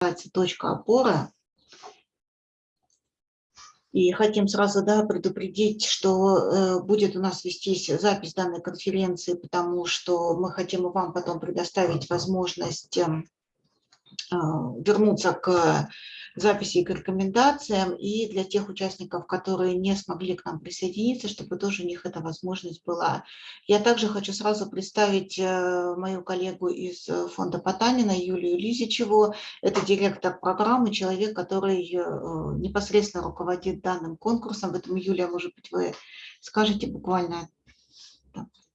называется «Точка опоры». И хотим сразу да, предупредить, что э, будет у нас вестись запись данной конференции, потому что мы хотим вам потом предоставить возможность э, вернуться к записи и к рекомендациям, и для тех участников, которые не смогли к нам присоединиться, чтобы тоже у них эта возможность была. Я также хочу сразу представить э, мою коллегу из фонда Потанина, Юлию Лизичеву. Это директор программы, человек, который э, непосредственно руководит данным конкурсом. Поэтому, Юлия, может быть, вы скажете буквально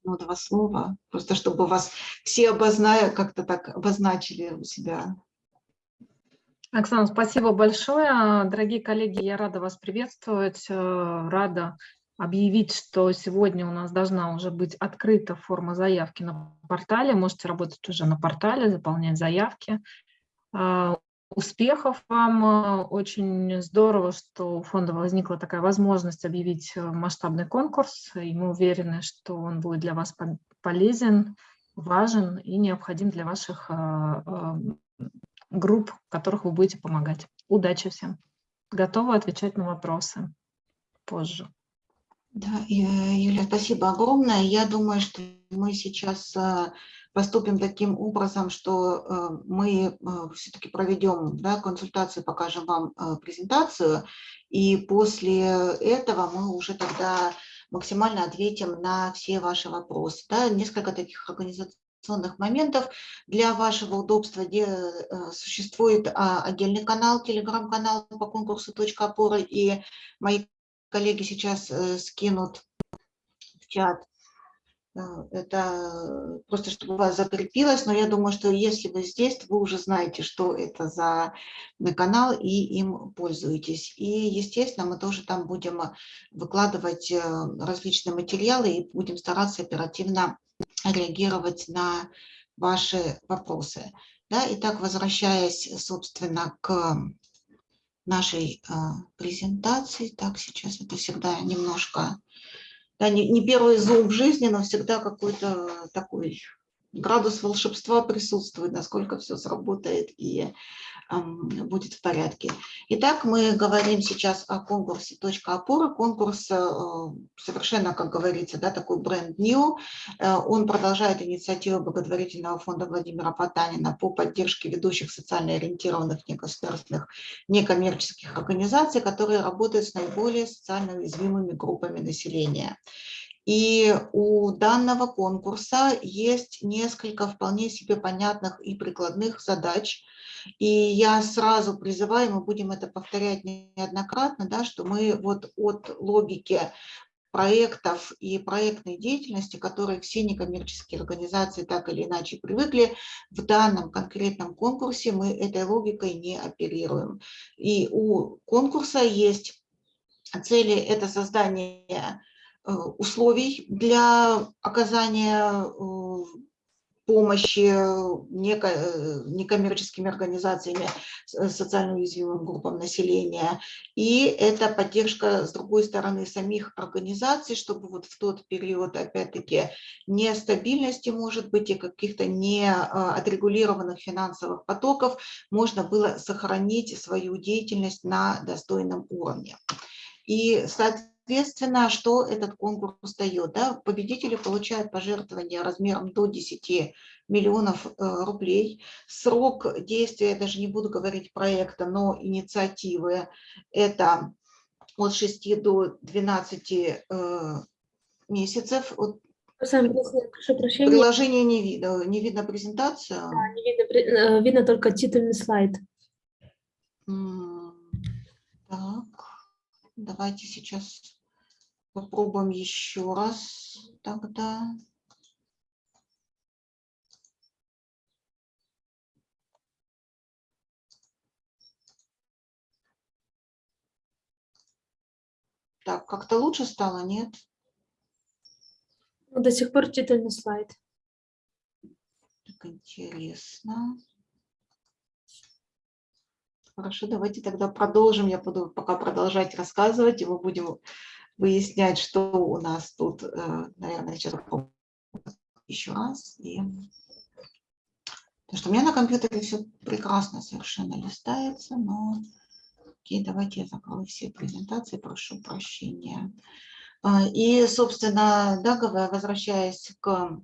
ну, два слова, просто чтобы вас все обозная, как-то так обозначили у себя. Оксана, спасибо большое. Дорогие коллеги, я рада вас приветствовать, э, рада объявить, что сегодня у нас должна уже быть открыта форма заявки на портале. Можете работать уже на портале, заполнять заявки. Э, успехов вам. Очень здорово, что у фонда возникла такая возможность объявить масштабный конкурс, и мы уверены, что он будет для вас полезен, важен и необходим для ваших э, групп, которых вы будете помогать. Удачи всем. Готова отвечать на вопросы позже. Да, Юля, спасибо огромное. Я думаю, что мы сейчас э, поступим таким образом, что э, мы э, все-таки проведем да, консультацию, покажем вам презентацию, и после этого мы уже тогда максимально ответим на все ваши вопросы. Да, несколько таких организационных моментов. Для вашего удобства где, э, существует а, отдельный канал, телеграм-канал по конкурсу «Точка опоры», и мои коллеги сейчас э, скинут в чат. Э, это просто, чтобы у вас закрепилось, но я думаю, что если вы здесь, то вы уже знаете, что это за канал, и им пользуетесь. И, естественно, мы тоже там будем выкладывать различные материалы и будем стараться оперативно реагировать на ваши вопросы. Да, итак, возвращаясь, собственно, к нашей э, презентации. Так, сейчас это всегда немножко, да, не, не первый зум в жизни, но всегда какой-то такой градус волшебства присутствует, насколько все сработает. И будет в порядке. Итак, мы говорим сейчас о конкурсе «Точка опоры». Конкурс э, совершенно, как говорится, да, такой бренд new. Э, он продолжает инициативу благотворительного фонда Владимира Потанина по поддержке ведущих социально ориентированных негосударственных некоммерческих организаций, которые работают с наиболее социально уязвимыми группами населения. И у данного конкурса есть несколько вполне себе понятных и прикладных задач, и я сразу призываю, мы будем это повторять неоднократно, да, что мы вот от логики проектов и проектной деятельности, которые все некоммерческие организации так или иначе привыкли, в данном конкретном конкурсе мы этой логикой не оперируем. И у конкурса есть цели – это создание э, условий для оказания э, помощи э, некоммерческими организациями, э, социально уязвимым группам населения. И это поддержка, с другой стороны, самих организаций, чтобы вот в тот период, опять-таки, нестабильности, может быть, и каких-то неотрегулированных финансовых потоков можно было сохранить свою деятельность на достойном уровне. И, соответственно, Соответственно, что этот конкурс дает? Да? Победители получают пожертвования размером до 10 миллионов э, рублей. Срок действия, я даже не буду говорить проекта, но инициативы, это от 6 до 12 э, месяцев. Приложение не видно, не видно презентацию. Да, не видно, э, видно только титульный слайд. Так, давайте сейчас Попробуем еще раз тогда. Так, как-то лучше стало, нет? До сих пор титульный слайд. Так интересно. Хорошо, давайте тогда продолжим. Я буду пока продолжать рассказывать, и мы будем выяснять, что у нас тут, э, наверное, сейчас еще раз. И... Потому что у меня на компьютере все прекрасно совершенно листается, но... Окей, давайте я закрою все презентации, прошу прощения. А, и, собственно, да, возвращаясь к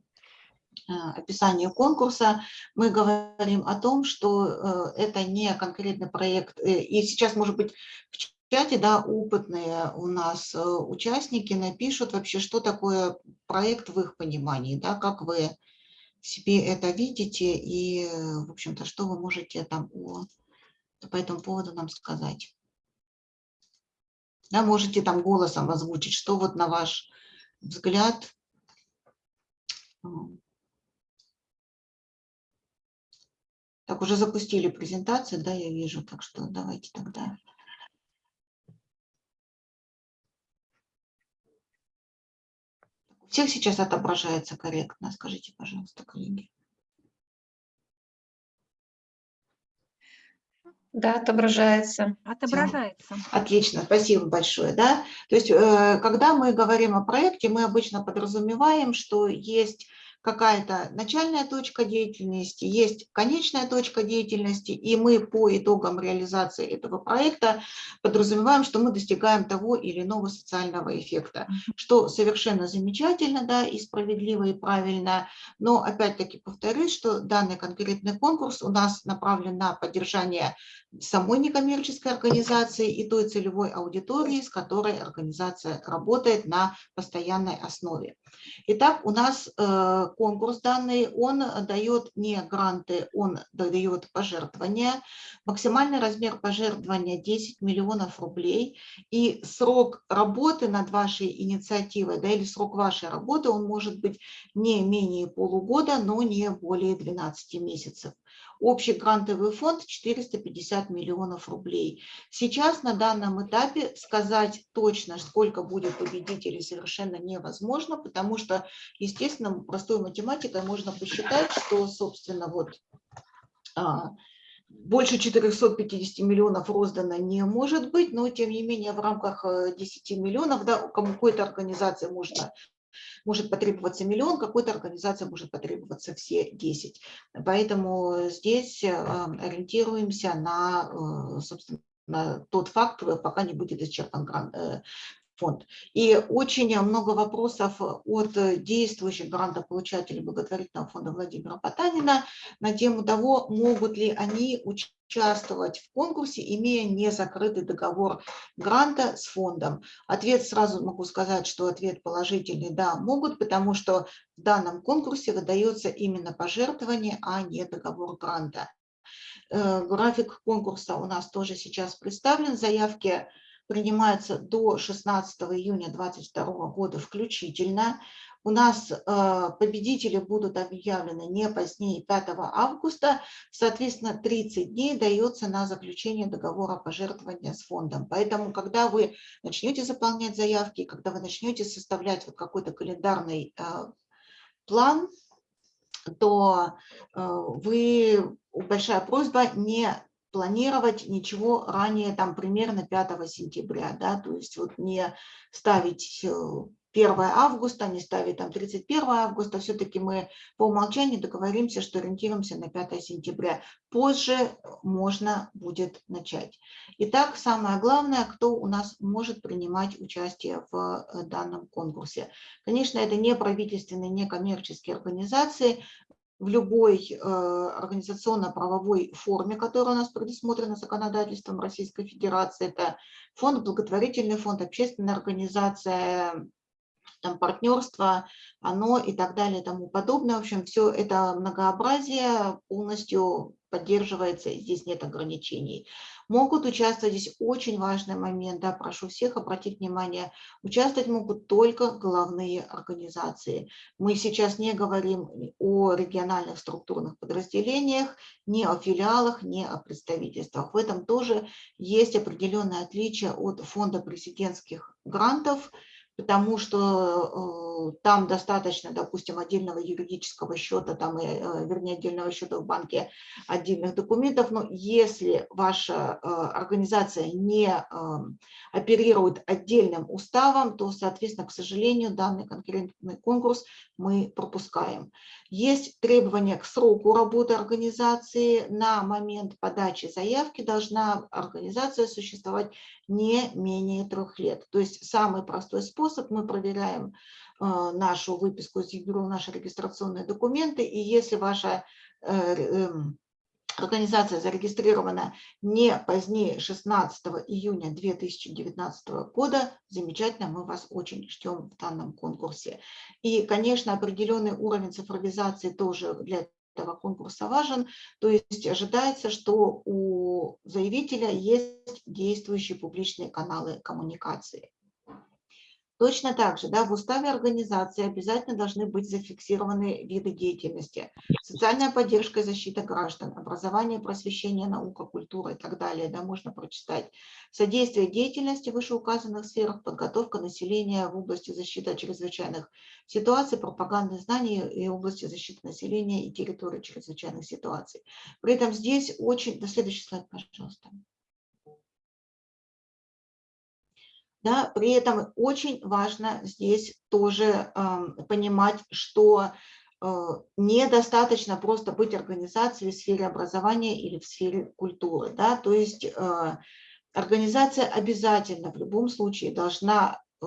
э, описанию конкурса, мы говорим о том, что э, это не конкретный проект. И сейчас, может быть, в чате да, опытные у нас участники напишут вообще, что такое проект в их понимании, да, как вы себе это видите и, в общем-то, что вы можете там по этому поводу нам сказать. Да, можете там голосом озвучить, что вот на ваш взгляд так, уже запустили презентацию, да, я вижу, так что давайте тогда. У всех сейчас отображается корректно, скажите, пожалуйста, коллеги. Да, отображается. Отображается. Отлично, спасибо большое. Да? То есть, э, когда мы говорим о проекте, мы обычно подразумеваем, что есть какая-то начальная точка деятельности, есть конечная точка деятельности, и мы по итогам реализации этого проекта подразумеваем, что мы достигаем того или иного социального эффекта, что совершенно замечательно да, и справедливо и правильно, но опять-таки повторюсь, что данный конкретный конкурс у нас направлен на поддержание самой некоммерческой организации и той целевой аудитории, с которой организация работает на постоянной основе. Итак, у нас э, конкурс данный, он дает не гранты, он дает пожертвования. Максимальный размер пожертвования 10 миллионов рублей. И срок работы над вашей инициативой, да, или срок вашей работы, он может быть не менее полугода, но не более 12 месяцев. Общий грантовый фонд 450 миллионов рублей. Сейчас на данном этапе сказать точно, сколько будет победителей, совершенно невозможно, потому что, естественно, простой математикой можно посчитать, что, собственно, вот а, больше 450 миллионов роздано не может быть, но тем не менее в рамках 10 э, миллионов, да, какой-то организации можно может потребоваться миллион, какой-то организации может потребоваться все 10. Поэтому здесь э, ориентируемся на, э, собственно, на тот факт, пока не будет исчерпан э, фонд. И очень много вопросов от действующих грантополучателей благотворительного фонда Владимира Потанина на тему того, могут ли они участвовать в конкурсе, имея незакрытый договор гранта с фондом. Ответ сразу могу сказать, что ответ положительный, да, могут, потому что в данном конкурсе выдается именно пожертвование, а не договор гранта. Э, график конкурса у нас тоже сейчас представлен. Заявки принимаются до 16 июня 2022 года включительно. У нас э, победители будут объявлены не позднее 5 августа, соответственно, 30 дней дается на заключение договора пожертвования с фондом. Поэтому, когда вы начнете заполнять заявки, когда вы начнете составлять вот какой-то календарный э, план, то э, вы, большая просьба не планировать ничего ранее, там, примерно 5 сентября, да, то есть вот не ставить 1 э, августа, не ставить там 31 августа, все-таки мы по умолчанию договоримся, что ориентируемся на 5 сентября. Позже можно будет начать. Итак, самое главное, кто у нас может принимать участие в э, данном конкурсе. Конечно, это не правительственные, не коммерческие организации, в любой э, организационно-правовой форме, которая у нас предусмотрена законодательством Российской Федерации. Это фонд, благотворительный фонд, общественная организация, там, партнерство, оно и так далее и тому подобное. В общем, все это многообразие полностью поддерживается, здесь нет ограничений. Могут участвовать, здесь очень важный момент, да, прошу всех обратить внимание, участвовать могут только главные организации. Мы сейчас не говорим о региональных структурных подразделениях, не о филиалах, не о представительствах. В этом тоже есть определенное отличие от фонда президентских грантов, потому что э, там достаточно, допустим, отдельного юридического счета, там, и, э, вернее, отдельного счета в банке, отдельных документов, но если ваша э, организация не оперирует отдельным уставом, то, соответственно, к сожалению, данный конкретный конкурс мы пропускаем. Есть требования к сроку работы организации. На момент подачи заявки должна организация существовать не менее трех лет. То есть самый простой способ, мы проверяем э, нашу выписку из ЕГРУ, наши регистрационные документы, и если ваша э, эм, организация зарегистрирована не позднее 16 июня 2019 года, замечательно, мы вас очень ждем в данном конкурсе. И, конечно, определенный уровень цифровизации тоже для этого конкурса важен, то есть ожидается, что у заявителя есть действующие публичные каналы коммуникации. Точно так же да, в уставе организации обязательно должны быть зафиксированы виды деятельности. Социальная поддержка и защита граждан, образование, просвещение, наука, культура и так далее. Да, можно прочитать. Содействие деятельности в вышеуказанных сферах, подготовка населения в области защиты от чрезвычайных ситуаций, пропаганды знаний и области защиты населения и территории чрезвычайных ситуаций. При этом здесь очень... До следующий слайд, пожалуйста. Да, при этом очень важно здесь тоже э, понимать, что э, недостаточно просто быть организацией в сфере образования или в сфере культуры. Да? То есть э, организация обязательно в любом случае должна э,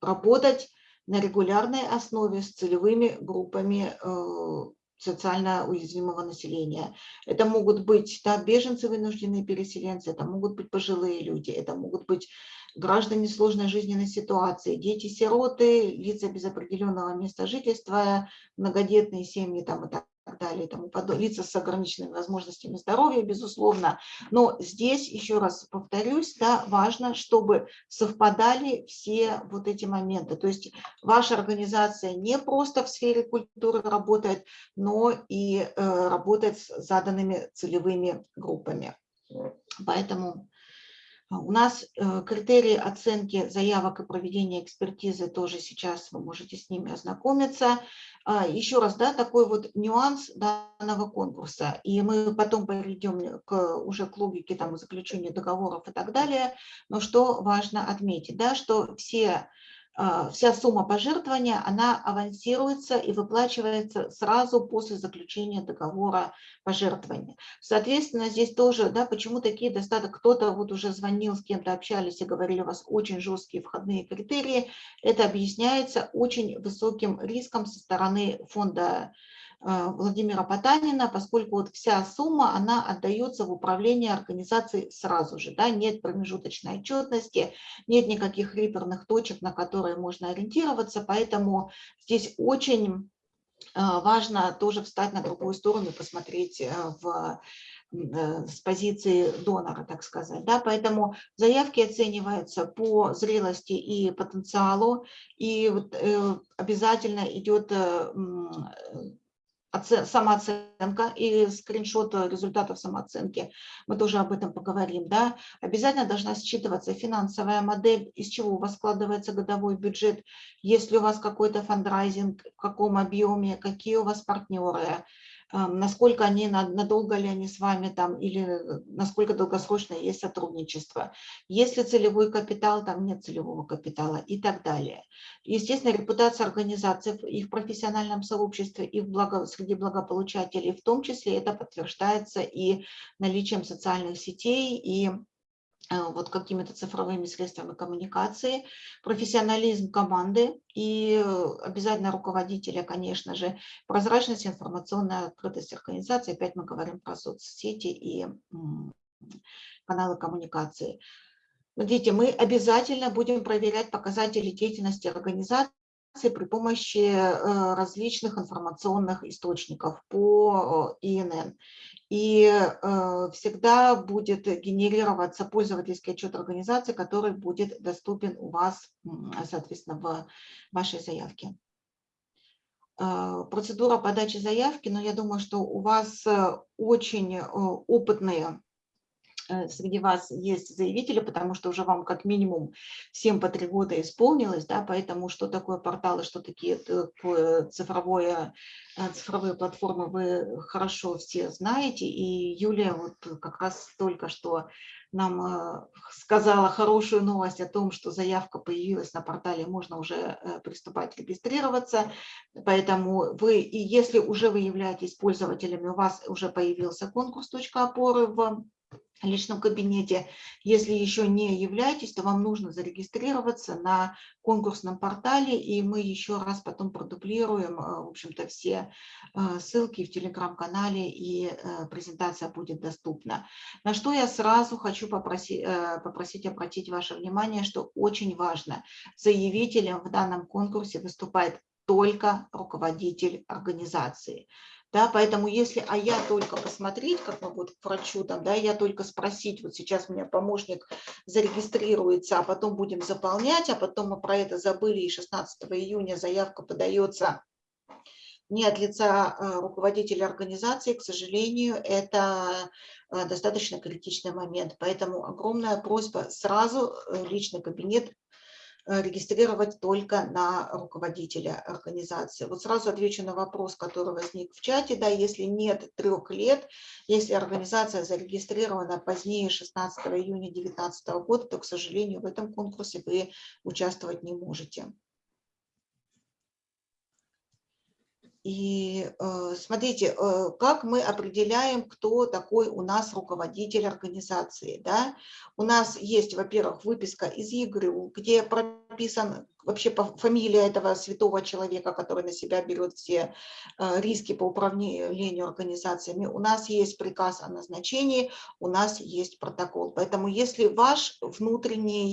работать на регулярной основе с целевыми группами э, социально уязвимого населения. Это могут быть да, беженцы, вынужденные переселенцы, это могут быть пожилые люди, это могут быть граждане сложной жизненной ситуации, дети-сироты, лица без определенного места жительства, многодетные семьи там, и так далее, и тому лица с ограниченными возможностями здоровья, безусловно. Но здесь, еще раз повторюсь, да, важно, чтобы совпадали все вот эти моменты. То есть ваша организация не просто в сфере культуры работает, но и э, работает с заданными целевыми группами. Поэтому а, у нас э, критерии оценки заявок и проведения экспертизы тоже сейчас вы можете с ними ознакомиться. А, Еще раз, да, такой вот нюанс данного конкурса. И мы потом перейдем к, уже к логике там, заключения договоров и так далее. Но что важно отметить, да, что все вся сумма пожертвования, она авансируется и выплачивается сразу после заключения договора пожертвования. Соответственно, здесь тоже, да, почему такие достаточно, кто-то вот уже звонил, с кем-то общались и говорили, у вас очень жесткие входные критерии, это объясняется очень высоким риском со стороны фонда Владимира Потанина, поскольку вот вся сумма, она отдается в управление организацией сразу же, да, нет промежуточной отчетности, нет никаких реперных точек, на которые можно ориентироваться, поэтому здесь очень э, важно тоже встать на другую сторону и посмотреть э, в с позиции донора, так сказать. Да? Поэтому заявки оцениваются по зрелости и потенциалу, и вот, э, обязательно идет э, самооценка и скриншот результатов самооценки, мы тоже об этом поговорим, да, обязательно должна считываться финансовая модель, из чего у вас складывается годовой бюджет, если у вас какой-то фандрайзинг, в каком объеме, какие у вас партнеры, насколько они, надолго ли они с вами там, или э, насколько долгосрочно есть сотрудничество. Есть ли целевой капитал, там нет целевого капитала и так далее. Естественно, репутация организации и в профессиональном сообществе, и в благо, среди благополучателей, в том числе это подтверждается и наличием социальных сетей, и вот какими-то цифровыми средствами коммуникации, профессионализм команды и обязательно руководителя, конечно же, прозрачность, информационная открытость организации. Опять мы говорим про соцсети и каналы коммуникации. Смотрите, мы обязательно будем проверять показатели деятельности организации при помощи э, различных информационных источников по э, ИНН и э, всегда будет генерироваться пользовательский отчет организации, который будет доступен у вас, соответственно, в вашей заявке. Э, процедура подачи заявки, но я думаю, что у вас э, очень опытные э, среди вас есть заявители, потому что уже вам как минимум 7 по 3 года исполнилось, да, поэтому что такое порталы, что такие цифровое, э, цифровые платформы вы хорошо все знаете. И Юлия вот как раз только что нам э, сказала хорошую новость о том, что заявка появилась на портале, можно уже э, приступать регистрироваться. Поэтому вы, и если уже вы являетесь пользователями, у вас уже появился конкурс «Точка опоры» в личном кабинете. Если еще не являетесь, то вам нужно зарегистрироваться на конкурсном портале, и мы еще раз потом продублируем, э, в общем-то, все э, ссылки в телеграм-канале, и э, презентация будет доступна. На что я сразу хочу попросить, попросить обратить ваше внимание, что очень важно, заявителем в данном конкурсе выступает только руководитель организации. Да, поэтому если, а я только посмотреть, как мы вот к врачу, там, да, я только спросить, вот сейчас у меня помощник зарегистрируется, а потом будем заполнять, а потом мы про это забыли, и 16 июня заявка подается не от лица э, руководителя организации, к сожалению, это э, достаточно критичный момент. Поэтому огромная просьба сразу э, личный кабинет регистрировать только на руководителя организации. Вот сразу отвечу на вопрос, который возник в чате. Да, если нет трех лет, если организация зарегистрирована позднее 16 июня 2019 года, то, к сожалению, в этом конкурсе вы участвовать не можете. И э, смотрите, э, как мы определяем, кто такой у нас руководитель организации. Да? У нас есть, во-первых, выписка из ЕГРЮ, где прописан вообще фамилия этого святого человека, который на себя берет все э, риски по управлению организациями. У нас есть приказ о назначении, у нас есть протокол. Поэтому если ваш внутренний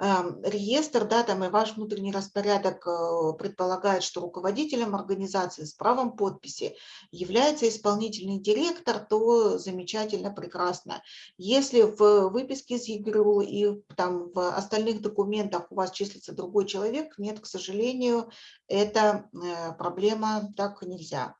Эм, реестр, да, там и ваш внутренний распорядок э, предполагает, что руководителем организации с правом подписи является исполнительный директор, то замечательно, прекрасно. Если в выписке из ЕГРУ и там в остальных документах у вас числится другой человек, нет, к сожалению, это э, проблема, так нельзя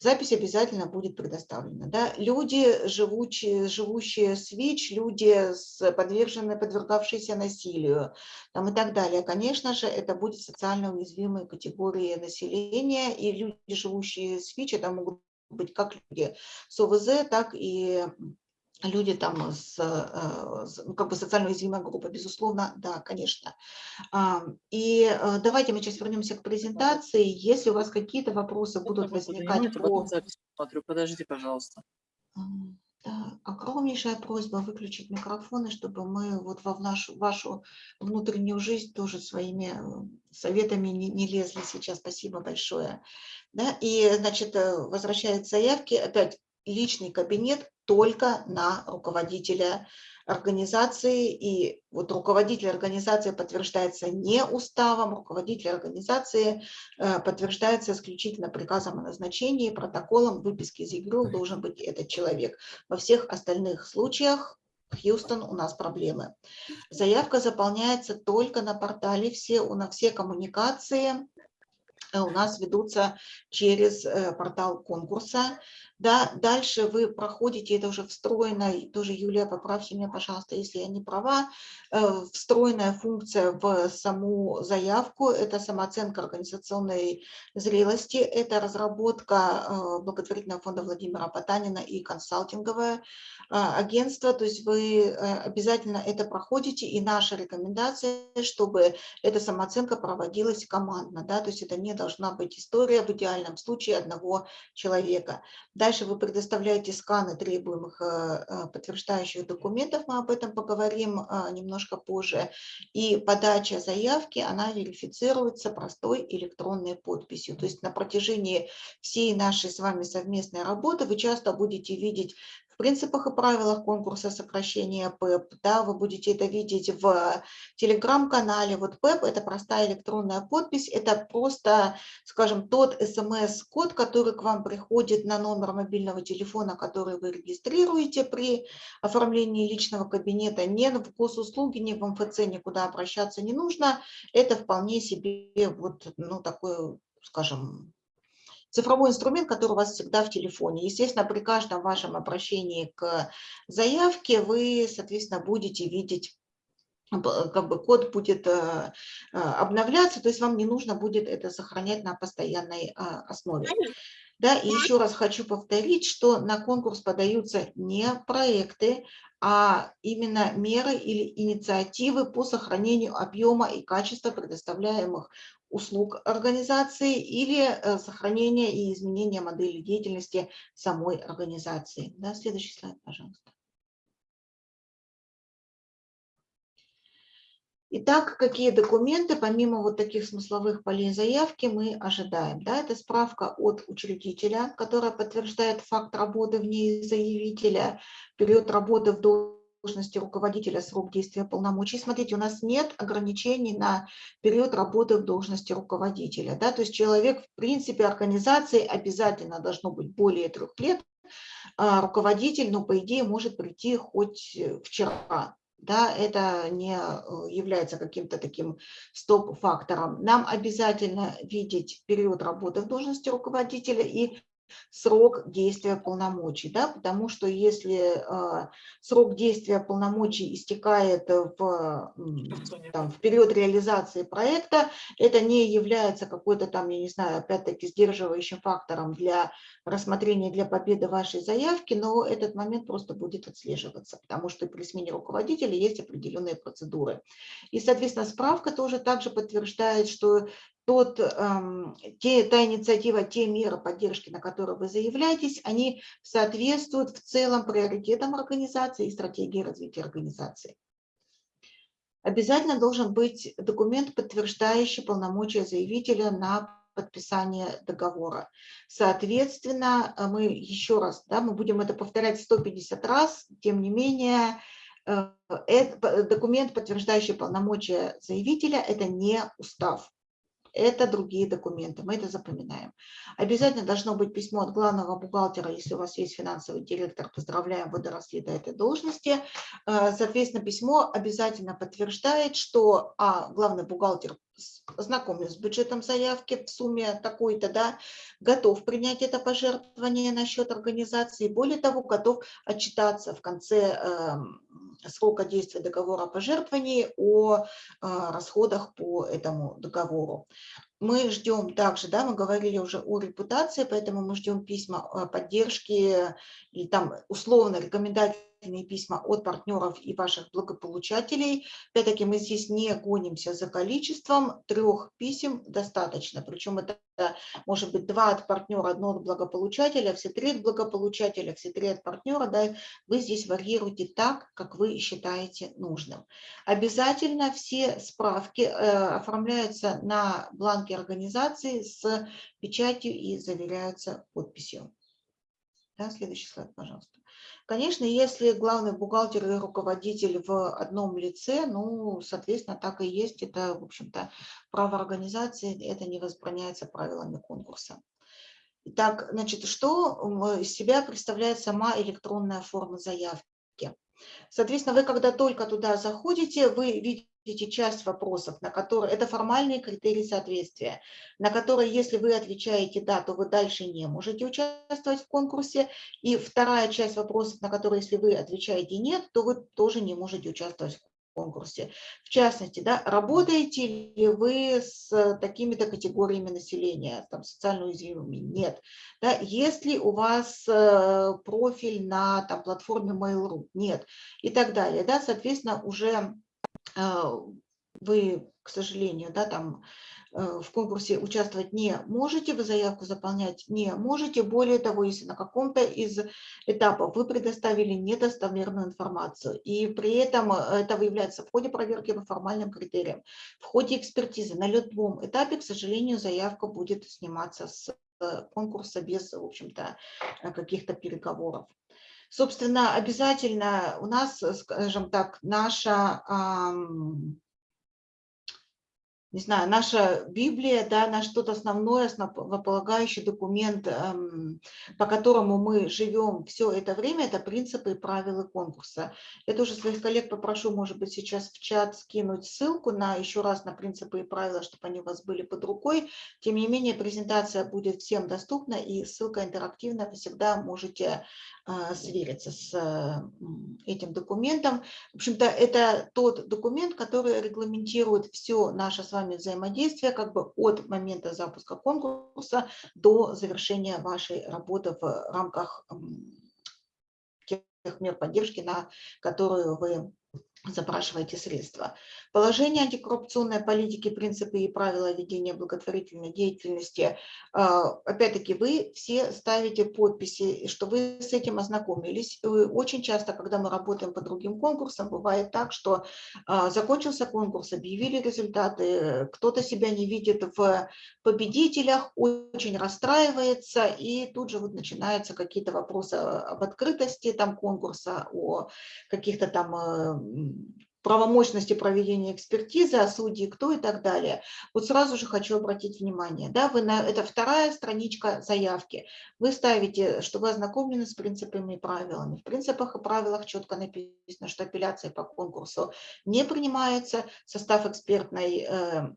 запись обязательно будет предоставлена. Да? Люди, живучие, живущие с ВИЧ, люди, с подверженные, подвергавшиеся насилию там, и так далее. Конечно же, это будет социально уязвимые категории населения, и люди, живущие с ВИЧ, это могут быть как люди с ОВЗ, так и люди там с, э, ну, как бы социально уязвимая группа, безусловно, да, конечно. И э, давайте мы сейчас вернемся к презентации. Если у вас какие-то вопросы будут возникать по... Смотрю, подождите, пожалуйста. Да, огромнейшая просьба выключить микрофоны, чтобы мы вот во в нашу, вашу внутреннюю жизнь тоже своими э, советами не, не лезли сейчас. Спасибо большое. Да, и, значит, возвращаясь к заявке, опять личный кабинет только на руководителя организации. И вот руководитель организации подтверждается не уставом, руководитель организации э, подтверждается исключительно приказом о назначении, протоколом выписки из ЕГРУ должен быть этот человек. Во всех остальных случаях Хьюстон, у нас проблемы. Заявка заполняется только на портале, все, у нас все коммуникации э, у нас ведутся через э, портал конкурса. Да, дальше вы проходите, это уже встроенная, тоже, Юлия, поправьте меня, пожалуйста, если я не права, э, встроенная функция в саму заявку, это самооценка организационной зрелости, это разработка э, благотворительного фонда Владимира Потанина и консалтинговое э, агентство, то есть вы обязательно это проходите, и наша рекомендация, чтобы эта самооценка проводилась командно, да, то есть это не должна быть история в идеальном случае одного человека. Дальше вы предоставляете сканы требуемых э, э, подтверждающих документов, мы об этом поговорим э, немножко позже. И подача заявки, она верифицируется простой электронной подписью. То есть на протяжении всей нашей с вами совместной работы вы часто будете видеть принципах и правилах конкурса сокращения ПЭП. Да, вы будете это видеть в телеграм-канале. Вот ПЭП – это простая электронная подпись, это просто, скажем, тот смс-код, который к вам приходит на номер мобильного телефона, который вы регистрируете при оформлении личного кабинета. Не в госуслуги, не в МФЦ никуда обращаться не нужно. Это вполне себе вот, ну, такой, скажем, цифровой инструмент, который у вас всегда в телефоне. Естественно, при каждом вашем обращении к заявке вы, соответственно, будете видеть как бы код будет э, э, обновляться, то есть вам не нужно будет это сохранять на постоянной а, основе. Да, и еще раз хочу повторить, что на конкурс подаются не проекты, а именно меры или инициативы по сохранению объема и качества предоставляемых услуг организации или э, сохранения и изменения модели деятельности самой организации. Да, следующий слайд, пожалуйста. Итак, какие документы, помимо вот таких смысловых полей заявки, мы ожидаем? Да, это справка от учредителя, которая подтверждает факт работы в ней заявителя, период работы в должности руководителя, срок действия полномочий. Смотрите, у нас нет ограничений на период работы в должности руководителя. Да? То есть человек, в принципе, организации обязательно должно быть более трех лет, а руководитель, ну, по идее, может прийти хоть вчера да, это не э, является каким-то таким стоп-фактором. Нам обязательно видеть период работы в должности руководителя и срок действия полномочий, да, потому что если э, срок действия полномочий истекает в, там, в период реализации проекта, это не является какой-то там, я не знаю, опять-таки сдерживающим фактором для рассмотрения, для победы вашей заявки, но этот момент просто будет отслеживаться, потому что при смене руководителя есть определенные процедуры. И, соответственно, справка тоже также подтверждает, что тот, эм, те, та инициатива, те меры поддержки, на которые вы заявляетесь, они соответствуют в целом приоритетам организации и стратегии развития организации. Обязательно должен быть документ, подтверждающий полномочия заявителя на подписание договора. Соответственно, мы еще раз, да, мы будем это повторять 150 раз, тем не менее, э, это, документ, подтверждающий полномочия заявителя, это не устав это другие документы, мы это запоминаем. Обязательно должно быть письмо от главного бухгалтера, если у вас есть финансовый директор, поздравляем, вы доросли до этой должности. Э, соответственно, письмо обязательно подтверждает, что а, главный бухгалтер знакомлюсь с бюджетом заявки в сумме такой-то, да, готов принять это пожертвование на счет организации, более того, готов отчитаться в конце э, срока действия договора о пожертвовании о э, расходах по этому договору. Мы ждем также, да, мы говорили уже о репутации, поэтому мы ждем письма поддержки и там условно рекомендации письма от партнеров и ваших благополучателей. Опять-таки мы здесь не гонимся за количеством, трех писем достаточно. Причем это может быть два от партнера, одно от благополучателя, все три от благополучателя, все три от партнера. Да, вы здесь варьируете так, как вы считаете нужным. Обязательно все справки э, оформляются на бланке организации с печатью и заверяются подписью. Да, следующий слайд, пожалуйста. Конечно, если главный бухгалтер и руководитель в одном лице, ну, соответственно, так и есть. Это, в общем-то, право организации, это не возбраняется правилами конкурса. Итак, значит, что из себя представляет сама электронная форма заявки? Соответственно, вы когда только туда заходите, вы видите видите часть вопросов, на которые, это формальные критерии соответствия, на которые, если вы отвечаете «да», то вы дальше не можете участвовать в конкурсе. И вторая часть вопросов, на которые, если вы отвечаете «нет», то вы тоже не можете участвовать в конкурсе. В частности, да, работаете ли вы с такими-то категориями населения, там, социально уязвимыми? Нет. Да, есть ли у вас э, профиль на там, платформе Mail.ru? Нет. И так далее. Да, соответственно, уже вы, к сожалению, да, там э, в конкурсе участвовать не можете, вы заявку заполнять не можете. Более того, если на каком-то из этапов вы предоставили недостоверную информацию, и при этом э, это выявляется в ходе проверки по формальным критериям, в ходе экспертизы, на любом этапе, к сожалению, заявка будет сниматься с э, конкурса без, в общем-то, каких-то переговоров. Собственно, обязательно у нас, скажем так, наша не знаю, наша Библия, да, наш тот основной, основополагающий документ, по которому мы живем все это время, это принципы и правила конкурса. Я тоже своих коллег попрошу, может быть, сейчас в чат скинуть ссылку на еще раз на принципы и правила, чтобы они у вас были под рукой. Тем не менее, презентация будет всем доступна, и ссылка интерактивная, вы всегда можете свериться с э, этим документом. В общем-то, это тот документ, который регламентирует все наше с вами взаимодействия как бы от момента запуска конкурса до завершения вашей работы в рамках тех мер поддержки, на которую вы запрашиваете средства. Положение антикоррупционной политики, принципы и правила ведения благотворительной деятельности. А, опять-таки, вы все ставите подписи, что вы с этим ознакомились. Очень часто, когда мы работаем по другим конкурсам, бывает так, что а, закончился конкурс, объявили результаты, кто-то себя не видит в победителях, очень расстраивается, и тут же вот начинаются какие-то вопросы об открытости там конкурса, о каких-то там э, правомощности проведения экспертизы, а судьи кто и так далее. Вот сразу же хочу обратить внимание, да, вы на, это вторая страничка заявки. Вы ставите, что вы ознакомлены с принципами и правилами. В принципах и правилах четко написано, что апелляция по конкурсу не принимается, состав экспертной э,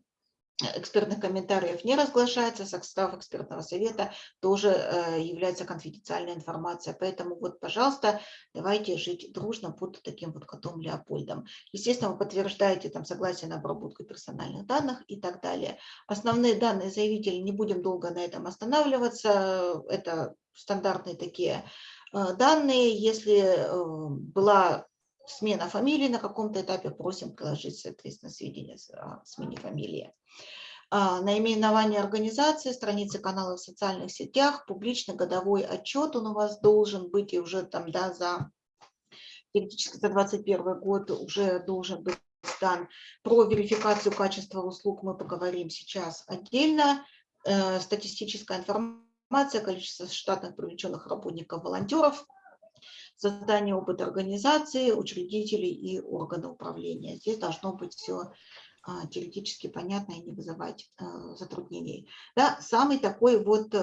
экспертных комментариев не разглашается, состав экспертного совета тоже э, является конфиденциальной информацией. Поэтому вот, пожалуйста, давайте жить дружно под таким вот котом Леопольдом. Естественно, вы подтверждаете там согласие на обработку персональных данных и так далее. Основные данные заявителя, не будем долго на этом останавливаться, это стандартные такие э, данные. Если э, была смена фамилии на каком-то этапе, просим приложить, соответственно, сведения о смене фамилии. А, наименование организации, страницы канала в социальных сетях, публичный годовой отчет он у вас должен быть и уже там, да, за теоретически за 2021 год уже должен быть дан. Про верификацию качества услуг мы поговорим сейчас отдельно. Э, статистическая информация, количество штатных привлеченных работников, волонтеров – создание опыта организации, учредителей и органа управления. Здесь должно быть все а, теоретически понятно и не вызывать а, затруднений. Да, самый такой вот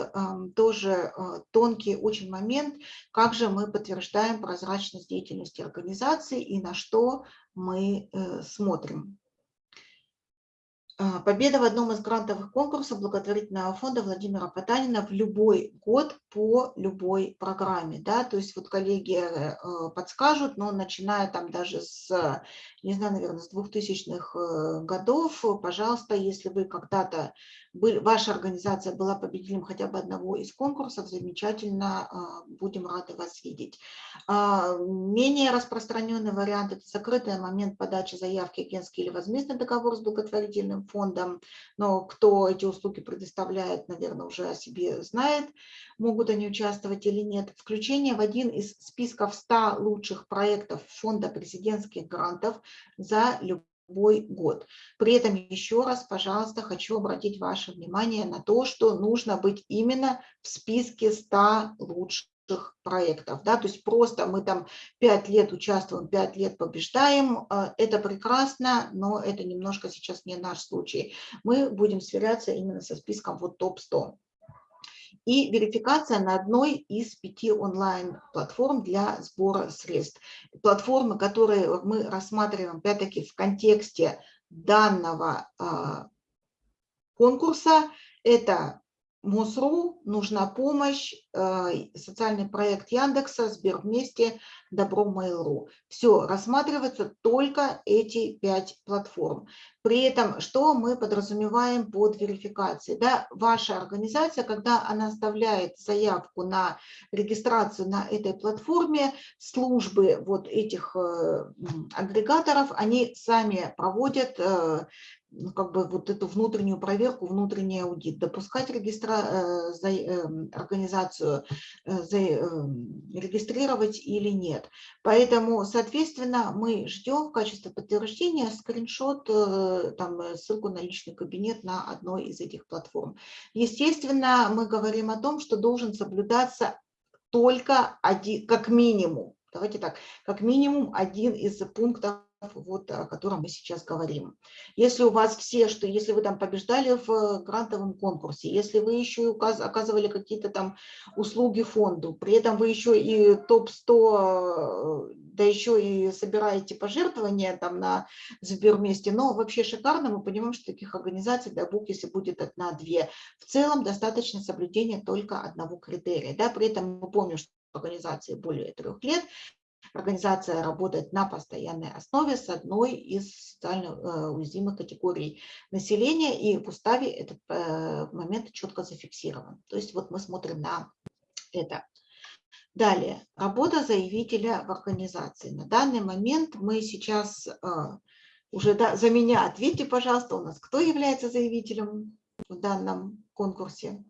тоже а, тонкий очень момент, как же мы подтверждаем прозрачность деятельности организации и на что мы э, смотрим. А, победа в одном из грантовых конкурсов благотворительного фонда Владимира Потанина в любой год по любой программе. Да? То есть вот коллеги э, подскажут, но начиная там даже с, не знаю, наверное, с 2000-х э, годов, пожалуйста, если вы когда-то ваша организация была победителем хотя бы одного из конкурсов, замечательно, а, будем рады вас видеть. А, менее распространенный вариант – это закрытый момент подачи заявки, агентский или возмездный договор с благотворительным фондом, но кто эти услуги предоставляет, наверное, уже о себе знает, могут они участвовать или нет. Включение в один из списков 100 лучших проектов фонда президентских грантов за любой любой год. При этом еще раз, пожалуйста, хочу обратить ваше внимание на то, что нужно быть именно в списке 100 лучших проектов. Да? То есть просто мы там 5 лет участвуем, 5 лет побеждаем. А, это прекрасно, но это немножко сейчас не наш случай. Мы будем сверяться именно со списком вот топ-100 и верификация на одной из пяти онлайн-платформ для сбора средств. Платформы, которые мы рассматриваем, опять-таки, в контексте данного а, конкурса, это МОСРУ, нужна помощь, э, социальный проект Яндекса, Сбер вместе, Добро Mail.ru. Все, рассматриваются только эти пять платформ. При этом, что мы подразумеваем под верификацией? Да, ваша организация, когда она оставляет заявку на регистрацию на этой платформе, службы вот этих э, агрегаторов, они сами проводят э, как бы вот эту внутреннюю проверку, внутренний аудит, допускать регистра, э, за, э, организацию, э, за, э, регистрировать или нет. Поэтому, соответственно, мы ждем в качестве подтверждения скриншот, э, там, ссылку на личный кабинет на одной из этих платформ. Естественно, мы говорим о том, что должен соблюдаться только один, как минимум, давайте так, как минимум один из пунктов вот, о котором мы сейчас говорим. Если у вас все, что если вы там побеждали в грантовом конкурсе, если вы еще указ, оказывали какие-то там услуги фонду, при этом вы еще и топ-100, да еще и собираете пожертвования там на Сберместе, но вообще шикарно, мы понимаем, что таких организаций, дай бог, если будет одна-две, в целом достаточно соблюдения только одного критерия. Да? При этом мы помним, что организации более трех лет, Организация работает на постоянной основе с одной из социально э, уязвимых категорий населения, и в уставе этот э, момент четко зафиксирован. То есть вот мы смотрим на это. Далее, работа заявителя в организации. На данный момент мы сейчас э, уже да, за меня ответьте, пожалуйста, у нас кто является заявителем в данном конкурсе?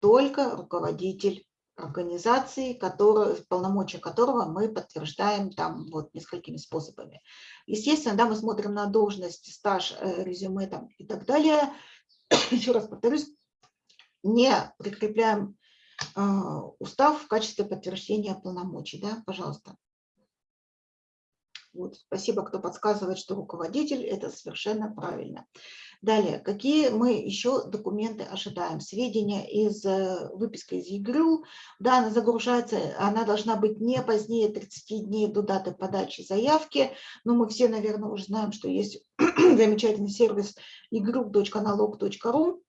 Только руководитель организации, который, полномочия которого мы подтверждаем там вот несколькими способами. Естественно, да, мы смотрим на должность, стаж, э, резюме там и так далее. Еще раз повторюсь, не прикрепляем э, устав в качестве подтверждения полномочий. Да? Пожалуйста. Вот, спасибо, кто подсказывает, что руководитель, это совершенно правильно. Далее, какие мы еще документы ожидаем? Сведения из э, выписки из ЕГРЮ, да, она загружается, она должна быть не позднее 30 дней до даты подачи заявки, но мы все, наверное, уже знаем, что есть замечательный сервис egroup.nalog.ru,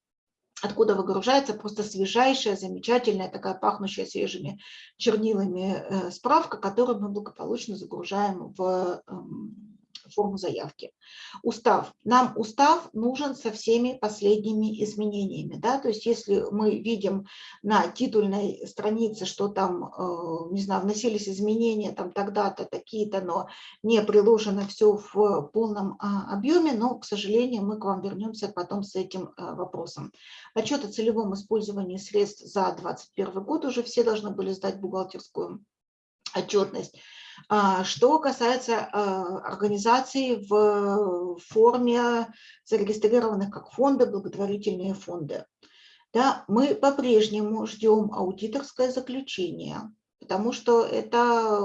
откуда выгружается просто свежайшая, замечательная, такая пахнущая свежими чернилами э, справка, которую мы благополучно загружаем в эм, форму заявки. Устав. Нам устав нужен со всеми последними изменениями. Да? То есть если мы видим на титульной странице, что там, э, не знаю, вносились изменения там тогда-то, такие-то, но не приложено все в полном а, объеме, но, к сожалению, мы к вам вернемся потом с этим э, вопросом. Отчет о целевом использовании средств за 2021 год уже все должны были сдать бухгалтерскую отчетность. А, что касается а, организаций в форме зарегистрированных как фонды, благотворительные фонды, да, мы по-прежнему ждем аудиторское заключение, потому что это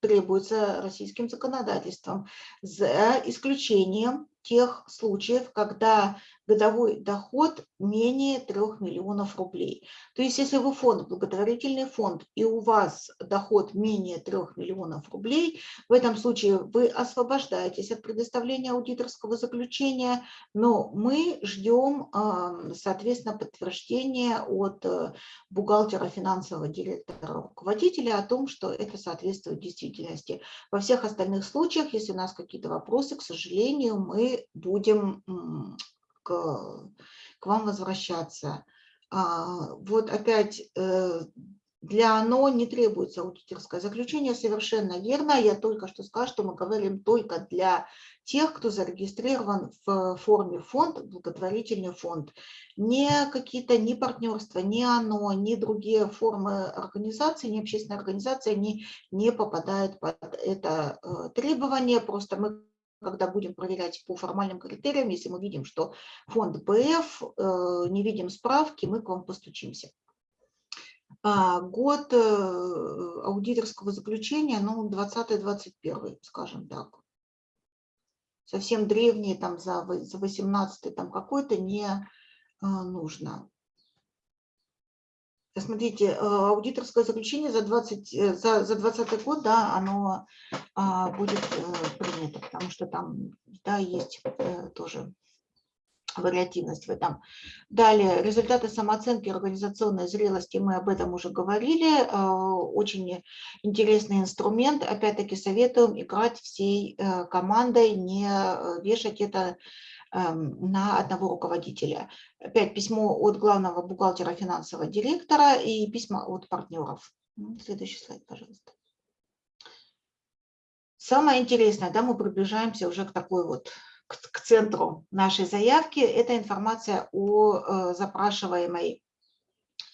требуется российским законодательством, за исключением тех случаев, когда годовой доход менее 3 миллионов рублей. То есть если вы фонд, благотворительный фонд, и у вас доход менее 3 миллионов рублей, в этом случае вы освобождаетесь от предоставления аудиторского заключения, но мы ждем, соответственно, подтверждения от э, бухгалтера, финансового директора, руководителя о том, что это соответствует действительности. Во всех остальных случаях, если у нас какие-то вопросы, к сожалению, мы будем к, вам возвращаться. А, вот опять э, для оно не требуется аудиторское заключение, совершенно верно. Я только что сказала, что мы говорим только для тех, кто зарегистрирован в форме фонд, благотворительный фонд. Не какие-то, ни партнерства, ни оно, ни другие формы организации, ни общественная организация не, не попадают под это э, требование. Просто мы когда будем проверять по формальным критериям, если мы видим, что фонд БФ, э, не видим справки, мы к вам постучимся. А, год э, аудиторского заключения, ну, 20-21, скажем так. Совсем древние, там, за 18 там какой-то не э, нужно. Смотрите, э, аудиторское заключение за 20, э, за, за 20 год, да, оно а, будет э, принято, потому что там, да, есть тоже вариативность в этом. Далее, результаты самооценки организационной зрелости, мы об этом уже говорили. Очень интересный инструмент. Опять-таки советуем играть всей командой, не вешать это на одного руководителя. Опять письмо от главного бухгалтера финансового директора и письма от партнеров. Ну, следующий слайд, пожалуйста. Самое интересное, да, мы приближаемся уже к такой вот, к, к центру нашей заявки, это информация о э, запрашиваемой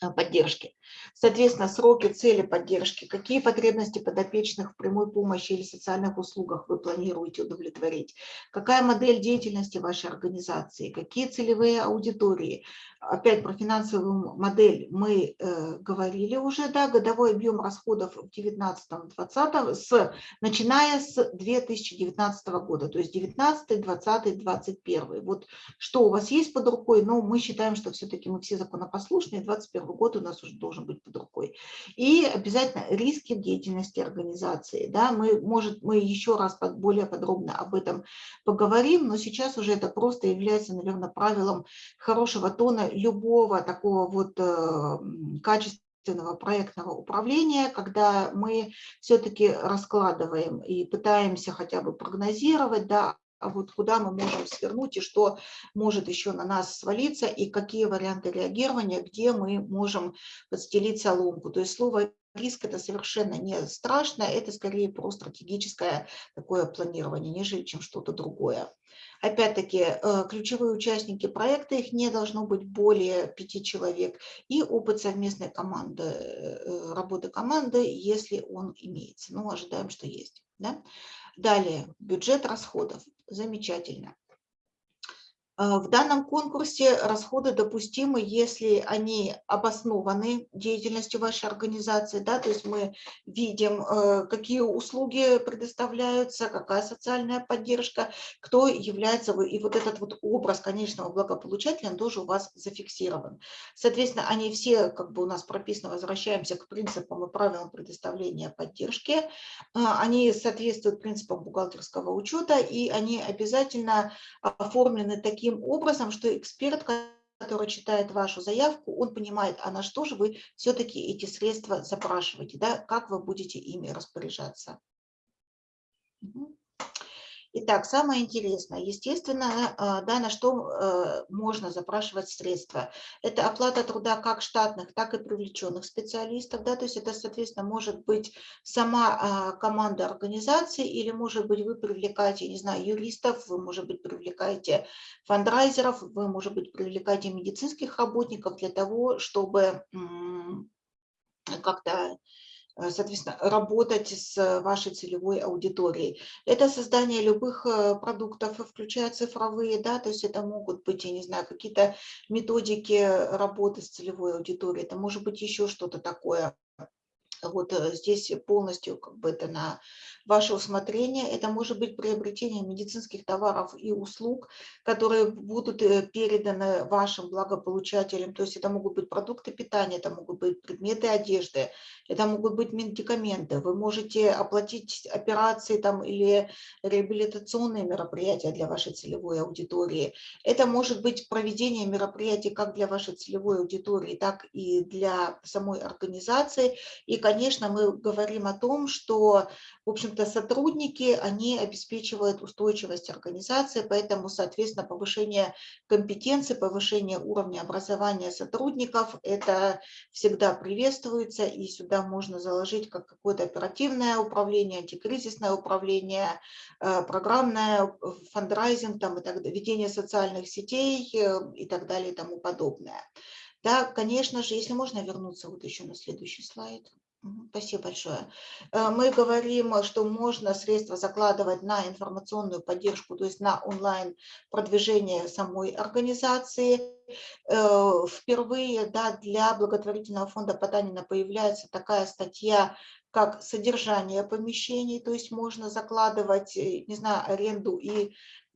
э, поддержке. Соответственно, сроки, цели поддержки, какие потребности подопечных в прямой помощи или социальных услугах вы планируете удовлетворить, какая модель деятельности вашей организации, какие целевые аудитории. Опять про финансовую модель мы э, говорили уже, да, годовой объем расходов в 2019-2020, с, начиная с 2019 года, то есть 19, 20, 21. Вот что у вас есть под рукой, но мы считаем, что все-таки мы все законопослушные, 21 год у нас уже должен быть под рукой. И обязательно риски в деятельности организации. Да, мы, может, мы еще раз под, более подробно об этом поговорим, но сейчас уже это просто является, наверное, правилом хорошего тона любого такого вот э, качественного проектного управления, когда мы все-таки раскладываем и пытаемся хотя бы прогнозировать, да, а вот куда мы можем свернуть и что может еще на нас свалиться, и какие варианты реагирования, где мы можем подстелить соломку. То есть слово риск это совершенно не страшно, это скорее про стратегическое такое планирование, нежели чем что-то другое. Опять-таки, э, ключевые участники проекта, их не должно быть более пяти человек, и опыт совместной команды, э, работы команды, если он имеется. Ну, ожидаем, что есть. Да? Далее, бюджет расходов. Замечательно. Э, в данном конкурсе расходы допустимы, если они обоснованы деятельностью вашей организации, да, то есть мы видим, э, какие услуги предоставляются, какая социальная поддержка, кто является, и вот этот вот образ конечного благополучателя, он тоже у вас зафиксирован. Соответственно, они все, как бы у нас прописано, возвращаемся к принципам и правилам предоставления поддержки, э, они соответствуют принципам бухгалтерского учета, и они обязательно оформлены таким таким образом, что эксперт, который читает вашу заявку, он понимает, а на что же вы все-таки эти средства запрашиваете, да, как вы будете ими распоряжаться. Угу. Итак, самое интересное, естественно, а, да, на что э, можно запрашивать средства. Это оплата труда как штатных, так и привлеченных специалистов. Да, то есть это, соответственно, может быть сама а, команда организации или, может быть, вы привлекаете, не знаю, юристов, вы, может быть, привлекаете фандрайзеров, вы, может быть, привлекаете медицинских работников для того, чтобы как-то Э, соответственно, работать с вашей целевой аудиторией. Это создание любых э, продуктов, включая цифровые, да, то есть это могут быть, я не знаю, какие-то методики работы с целевой аудиторией, это может быть еще что-то такое. Вот э, здесь полностью как бы это на ваше усмотрение. Это может быть приобретение медицинских товаров и услуг, которые будут э, переданы вашим благополучателям. То есть это могут быть продукты питания, это могут быть предметы одежды, это могут быть медикаменты. Вы можете оплатить операции там, или реабилитационные мероприятия для вашей целевой аудитории. Это может быть проведение мероприятий как для вашей целевой аудитории, так и для самой организации. И, конечно, мы говорим о том, что, в общем-то, сотрудники, они обеспечивают устойчивость организации, поэтому, соответственно, повышение компетенции, повышение уровня образования сотрудников, это всегда приветствуется, и сюда можно заложить как какое-то оперативное управление, антикризисное управление, э, программное фандрайзинг, там, и так далее, ведение социальных сетей э, и так далее и тому подобное. Да, конечно же, если можно вернуться вот еще на следующий слайд. Спасибо большое. Э, мы говорим, что можно средства закладывать на информационную поддержку, то есть на онлайн-продвижение самой организации. Э, впервые да, для благотворительного фонда Потанина появляется такая статья, как содержание помещений, то есть можно закладывать, э, не знаю, аренду и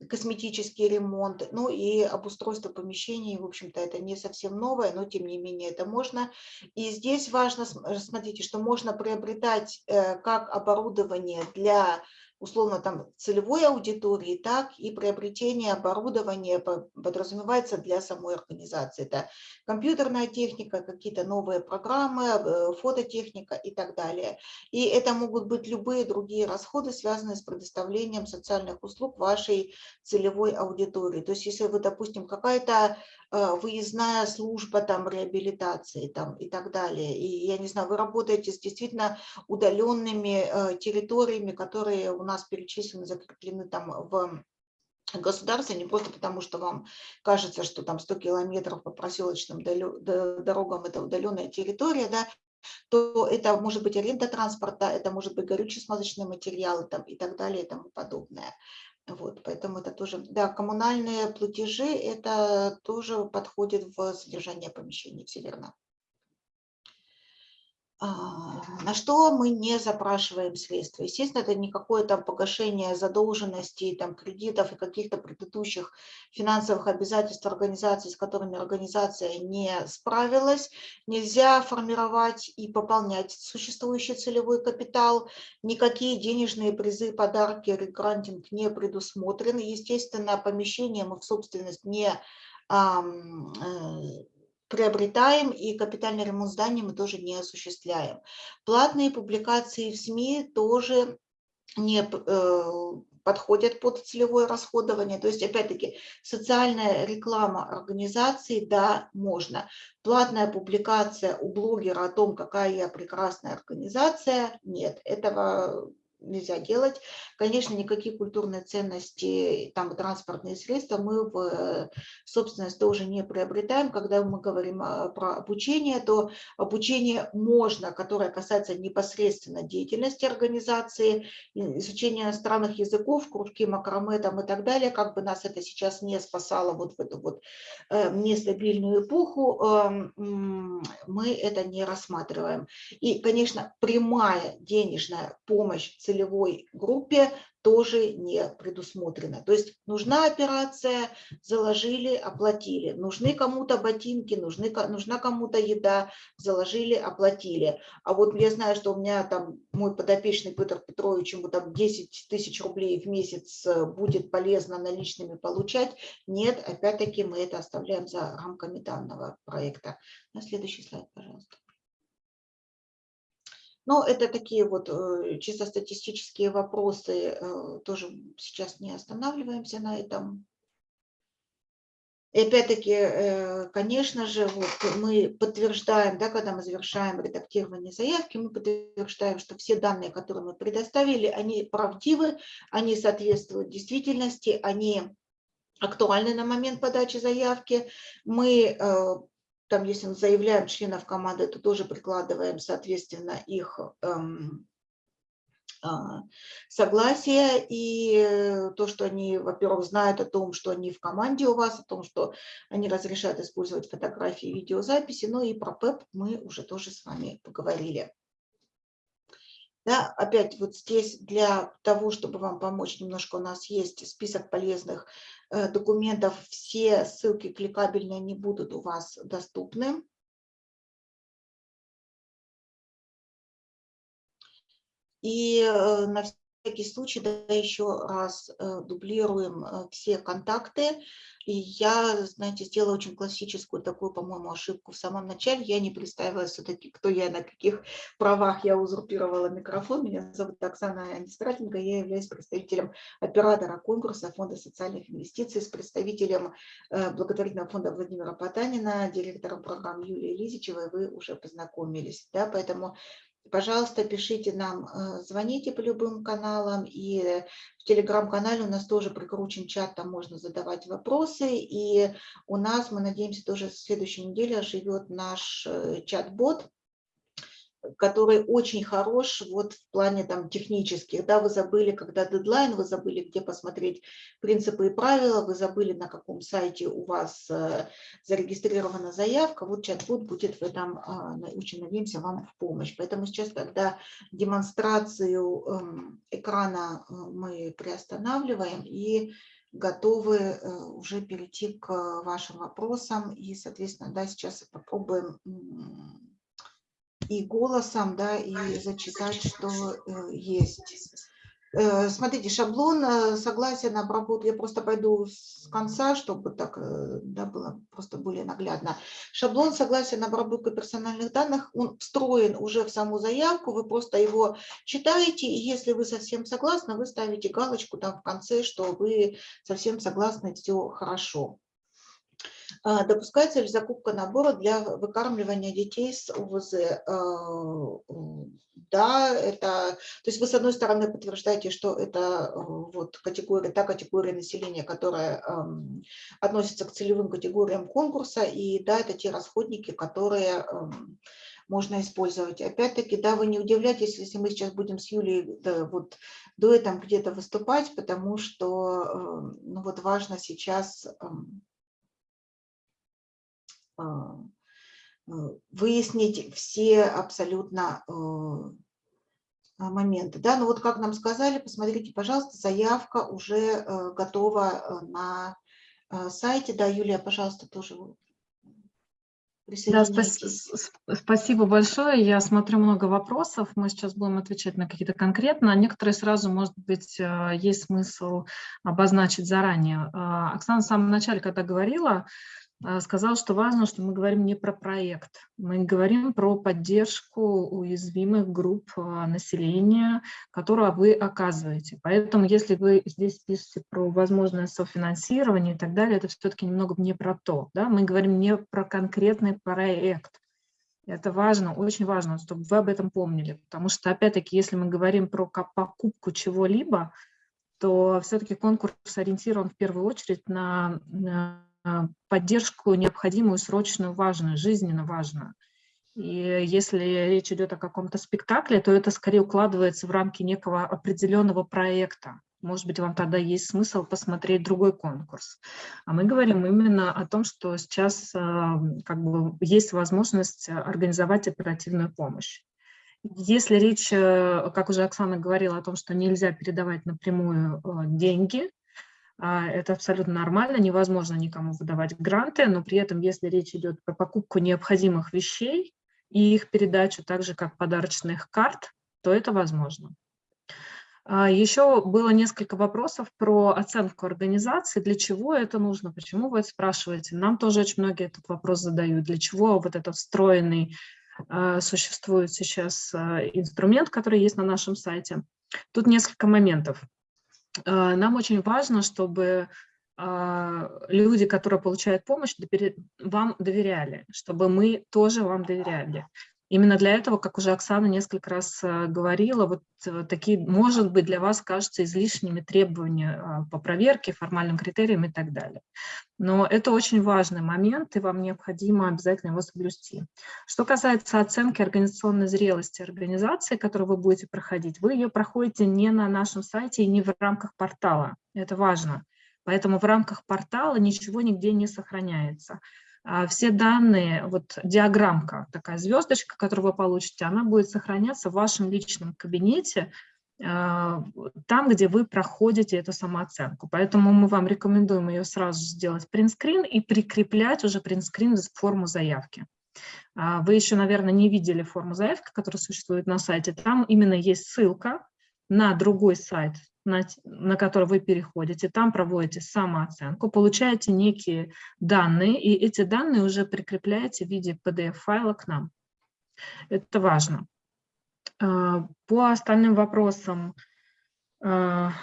косметический ремонт, ну и обустройство помещений, в общем-то, это не совсем новое, но тем не менее это можно. И здесь важно, смотрите, что можно приобретать э, как оборудование для условно там целевой аудитории, так и приобретение оборудования подразумевается для самой организации. Это компьютерная техника, какие-то новые программы, э, фототехника и так далее. И это могут быть любые другие расходы, связанные с предоставлением социальных услуг вашей целевой аудитории. То есть если вы, допустим, какая-то выездная служба там реабилитации там и так далее. И я не знаю, вы работаете с действительно удаленными э, территориями, которые у нас перечислены, закреплены там в государства, не просто потому, что вам кажется, что там 100 километров по проселочным дорогам – это удаленная территория, да, то это может быть аренда транспорта, это может быть горюче-смазочные материалы там, и так далее и тому подобное. Вот, поэтому это тоже, да, коммунальные платежи, это тоже подходит в содержание помещений, все верно. А, на что мы не запрашиваем средства. Естественно, это не какое-то погашение задолженностей, там, кредитов и каких-то предыдущих финансовых обязательств организации, с которыми организация не справилась. Нельзя формировать и пополнять существующий целевой капитал. Никакие денежные призы, подарки, регрантинг не предусмотрены. Естественно, помещение мы в собственность не э, приобретаем, и капитальный ремонт здания мы тоже не осуществляем. Платные публикации в СМИ тоже не э, подходят под целевое расходование. То есть, опять-таки, социальная реклама организации, да, можно. Платная публикация у блогера о том, какая я прекрасная организация, нет. Этого нельзя делать. Конечно, никакие культурные ценности, там транспортные средства мы в собственность тоже не приобретаем. Когда мы говорим а, про обучение, то обучение можно, которое касается непосредственно деятельности организации, изучения иностранных языков, кружки макраме там и так далее, как бы нас это сейчас не спасало вот в эту вот э, нестабильную эпоху, эм, мы это не рассматриваем. И, конечно, прямая денежная помощь целевой группе тоже не предусмотрено. То есть нужна операция, заложили, оплатили. Нужны кому-то ботинки, нужны, нужна кому-то еда, заложили, оплатили. А вот я знаю, что у меня там мой подопечный Петр Петрович, ему там 10 тысяч рублей в месяц э, будет полезно наличными получать. Нет, опять-таки мы это оставляем за рамками данного проекта. На следующий слайд, пожалуйста. Но это такие вот э, чисто статистические вопросы, э, тоже сейчас не останавливаемся на этом. И опять-таки, э, конечно же, вот мы подтверждаем, да, когда мы завершаем редактирование заявки, мы подтверждаем, что все данные, которые мы предоставили, они правдивы, они соответствуют действительности, они актуальны на момент подачи заявки. Мы там, если мы заявляем членов команды, то тоже прикладываем, соответственно, их эм, а, согласие и то, что они, во-первых, знают о том, что они в команде у вас, о том, что они разрешают использовать фотографии и видеозаписи, ну и про ПЭП мы уже тоже с вами поговорили. Да, опять вот здесь для того, чтобы вам помочь немножко, у нас есть список полезных документов. Все ссылки кликабельные не будут у вас доступны. И э, на всякий случай, да, еще раз э, дублируем все контакты и я, знаете, сделала очень классическую такую, по-моему, ошибку в самом начале. Я не представила все-таки, кто я, на каких правах я узурпировала микрофон. Меня зовут Оксана Анистратенко, я являюсь представителем оператора конкурса Фонда социальных инвестиций с представителем э, благотворительного фонда Владимира Потанина, директором программы Юлии Лизичевой. Вы уже познакомились. Да? Поэтому Пожалуйста, пишите нам, э, звоните по любым каналам, и в телеграм-канале у нас тоже прикручен чат, там можно задавать вопросы, и у нас, мы надеемся, тоже в следующей неделе живет наш э, чат-бот, который очень хорош вот в плане там технических. Да, вы забыли, когда дедлайн, вы забыли, где посмотреть принципы и правила, вы забыли, на каком сайте у вас э, зарегистрирована заявка. Вот чат-бот будет в этом, э, очень надеемся, вам в помощь. Поэтому сейчас, когда демонстрацию э, экрана э, мы приостанавливаем и готовы э, уже перейти к вашим вопросам. И, соответственно, да, сейчас попробуем и голосом, да, и зачитать, что э, есть. Э, смотрите, шаблон э, согласия на обработку, я просто пойду с конца, чтобы так да, было просто более наглядно. Шаблон согласия на обработку персональных данных, он встроен уже в саму заявку, вы просто его читаете, и если вы совсем согласны, вы ставите галочку там в конце, что вы совсем согласны, все хорошо. А, Допускается ли закупка набора для выкармливания детей с УВЗ? А, Да, это, то есть вы с одной стороны подтверждаете, что это а, вот категория, та категория населения, которая относится к целевым категориям конкурса, и да, это те расходники, которые можно использовать. Опять-таки, да, вы не удивляйтесь, если мы сейчас будем с Юлей да, вот дуэтом где-то выступать, потому что ну, вот важно сейчас выяснить все абсолютно э, а, моменты. Да, ну вот как нам сказали, посмотрите, пожалуйста, заявка уже э, готова на сайте. Да, Юлия, пожалуйста, тоже да, спас спасибо большое. Я смотрю много вопросов. Мы сейчас будем отвечать на какие-то конкретно. Некоторые сразу, может быть, есть смысл обозначить заранее. А, Оксана в самом начале, когда говорила, а, сказал, что важно, что мы говорим не про проект, мы говорим про поддержку уязвимых групп а, населения, которую вы оказываете. Поэтому если вы здесь пишете про возможное софинансирование и так далее, это все-таки немного не про то. Да? Мы говорим не про конкретный проект. Это важно, очень важно, чтобы вы об этом помнили. Потому что, опять-таки, если мы говорим про покупку чего-либо, то все-таки конкурс ориентирован в первую очередь на а, поддержку необходимую, срочную, важную, жизненно важную. И если речь идет о каком-то спектакле, то это скорее укладывается в рамки некого определенного проекта. Может быть, вам тогда есть смысл посмотреть другой конкурс. А мы говорим именно о том, что сейчас а, как бы, есть возможность организовать оперативную помощь. Если речь, э, как уже Оксана говорила, о том, что нельзя передавать напрямую э, деньги, а, это абсолютно нормально, невозможно никому выдавать гранты, но при этом, если речь идет про покупку необходимых вещей и их передачу, так же как подарочных карт, то это возможно. А, Еще было несколько вопросов про оценку организации, для чего это нужно, почему вы это спрашиваете. Нам тоже очень многие этот вопрос задают, для чего вот этот встроенный а, существует сейчас инструмент, который есть на нашем сайте. Тут несколько моментов. А, нам очень важно, чтобы а, люди, которые получают помощь, вам доверяли, чтобы мы тоже вам доверяли. Именно для этого, как уже Оксана несколько раз э, говорила, вот э, такие, может быть, для вас кажутся излишними требования а, по проверке, формальным критериям и так далее. Но это очень важный момент, и вам необходимо обязательно его соблюсти. Что касается оценки организационной зрелости организации, которую вы будете проходить, вы ее проходите не на нашем сайте и не в рамках портала. Это важно. Поэтому в рамках портала ничего нигде не сохраняется. А все данные, вот диаграммка, такая звездочка, которую вы получите, она будет сохраняться в вашем личном кабинете, а, там, где вы проходите эту самооценку. Поэтому мы вам рекомендуем ее сразу сделать принтскрин и прикреплять уже принтскрин в форму заявки. А, вы еще, наверное, не видели форму заявки, которая существует на сайте. Там именно есть ссылка на другой сайт на, на который вы переходите, там проводите самооценку, получаете некие данные, и эти данные уже прикрепляете в виде PDF-файла к нам. Это важно. А, по остальным вопросам а,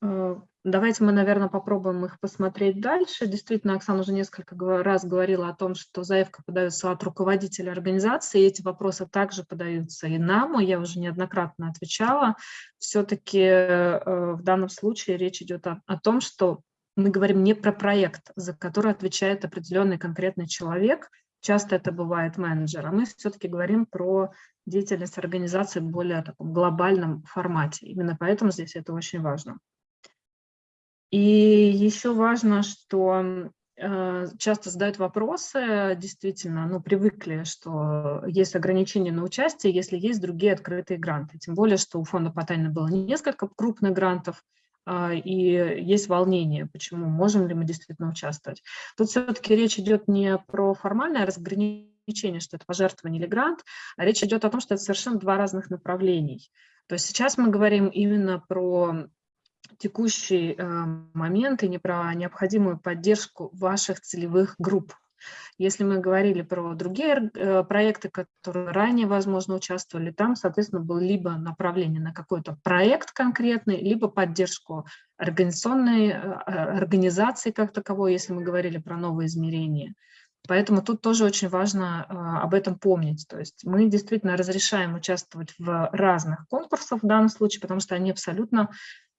а, Давайте мы, наверное, попробуем их посмотреть дальше. Действительно, Оксана уже несколько раз говорила о том, что заявка подается от руководителя организации, и эти вопросы также подаются и нам, я уже неоднократно отвечала. Все-таки э, в данном случае речь идет о, о том, что мы говорим не про проект, за который отвечает определенный конкретный человек, часто это бывает менеджер, а мы все-таки говорим про деятельность организации в более таком глобальном формате. Именно поэтому здесь это очень важно. И еще важно, что э, часто задают вопросы, действительно, ну, привыкли, что есть ограничения на участие, если есть другие открытые гранты. Тем более, что у фонда Потанина было несколько крупных грантов, а, и есть волнение, почему, можем ли мы действительно участвовать. Тут все-таки речь идет не про формальное разграничение, что это пожертвование или грант, а речь идет о том, что это совершенно два разных направлений. То есть сейчас мы говорим именно про текущий э, момент и не про необходимую поддержку ваших целевых групп. Если мы говорили про другие э, проекты, которые ранее, возможно, участвовали, там, соответственно, было либо направление на какой-то проект конкретный, либо поддержку организационной э, организации как таковой, если мы говорили про новые измерения. Поэтому тут тоже очень важно об этом помнить. То есть мы действительно разрешаем участвовать в разных конкурсах в данном случае, потому что они абсолютно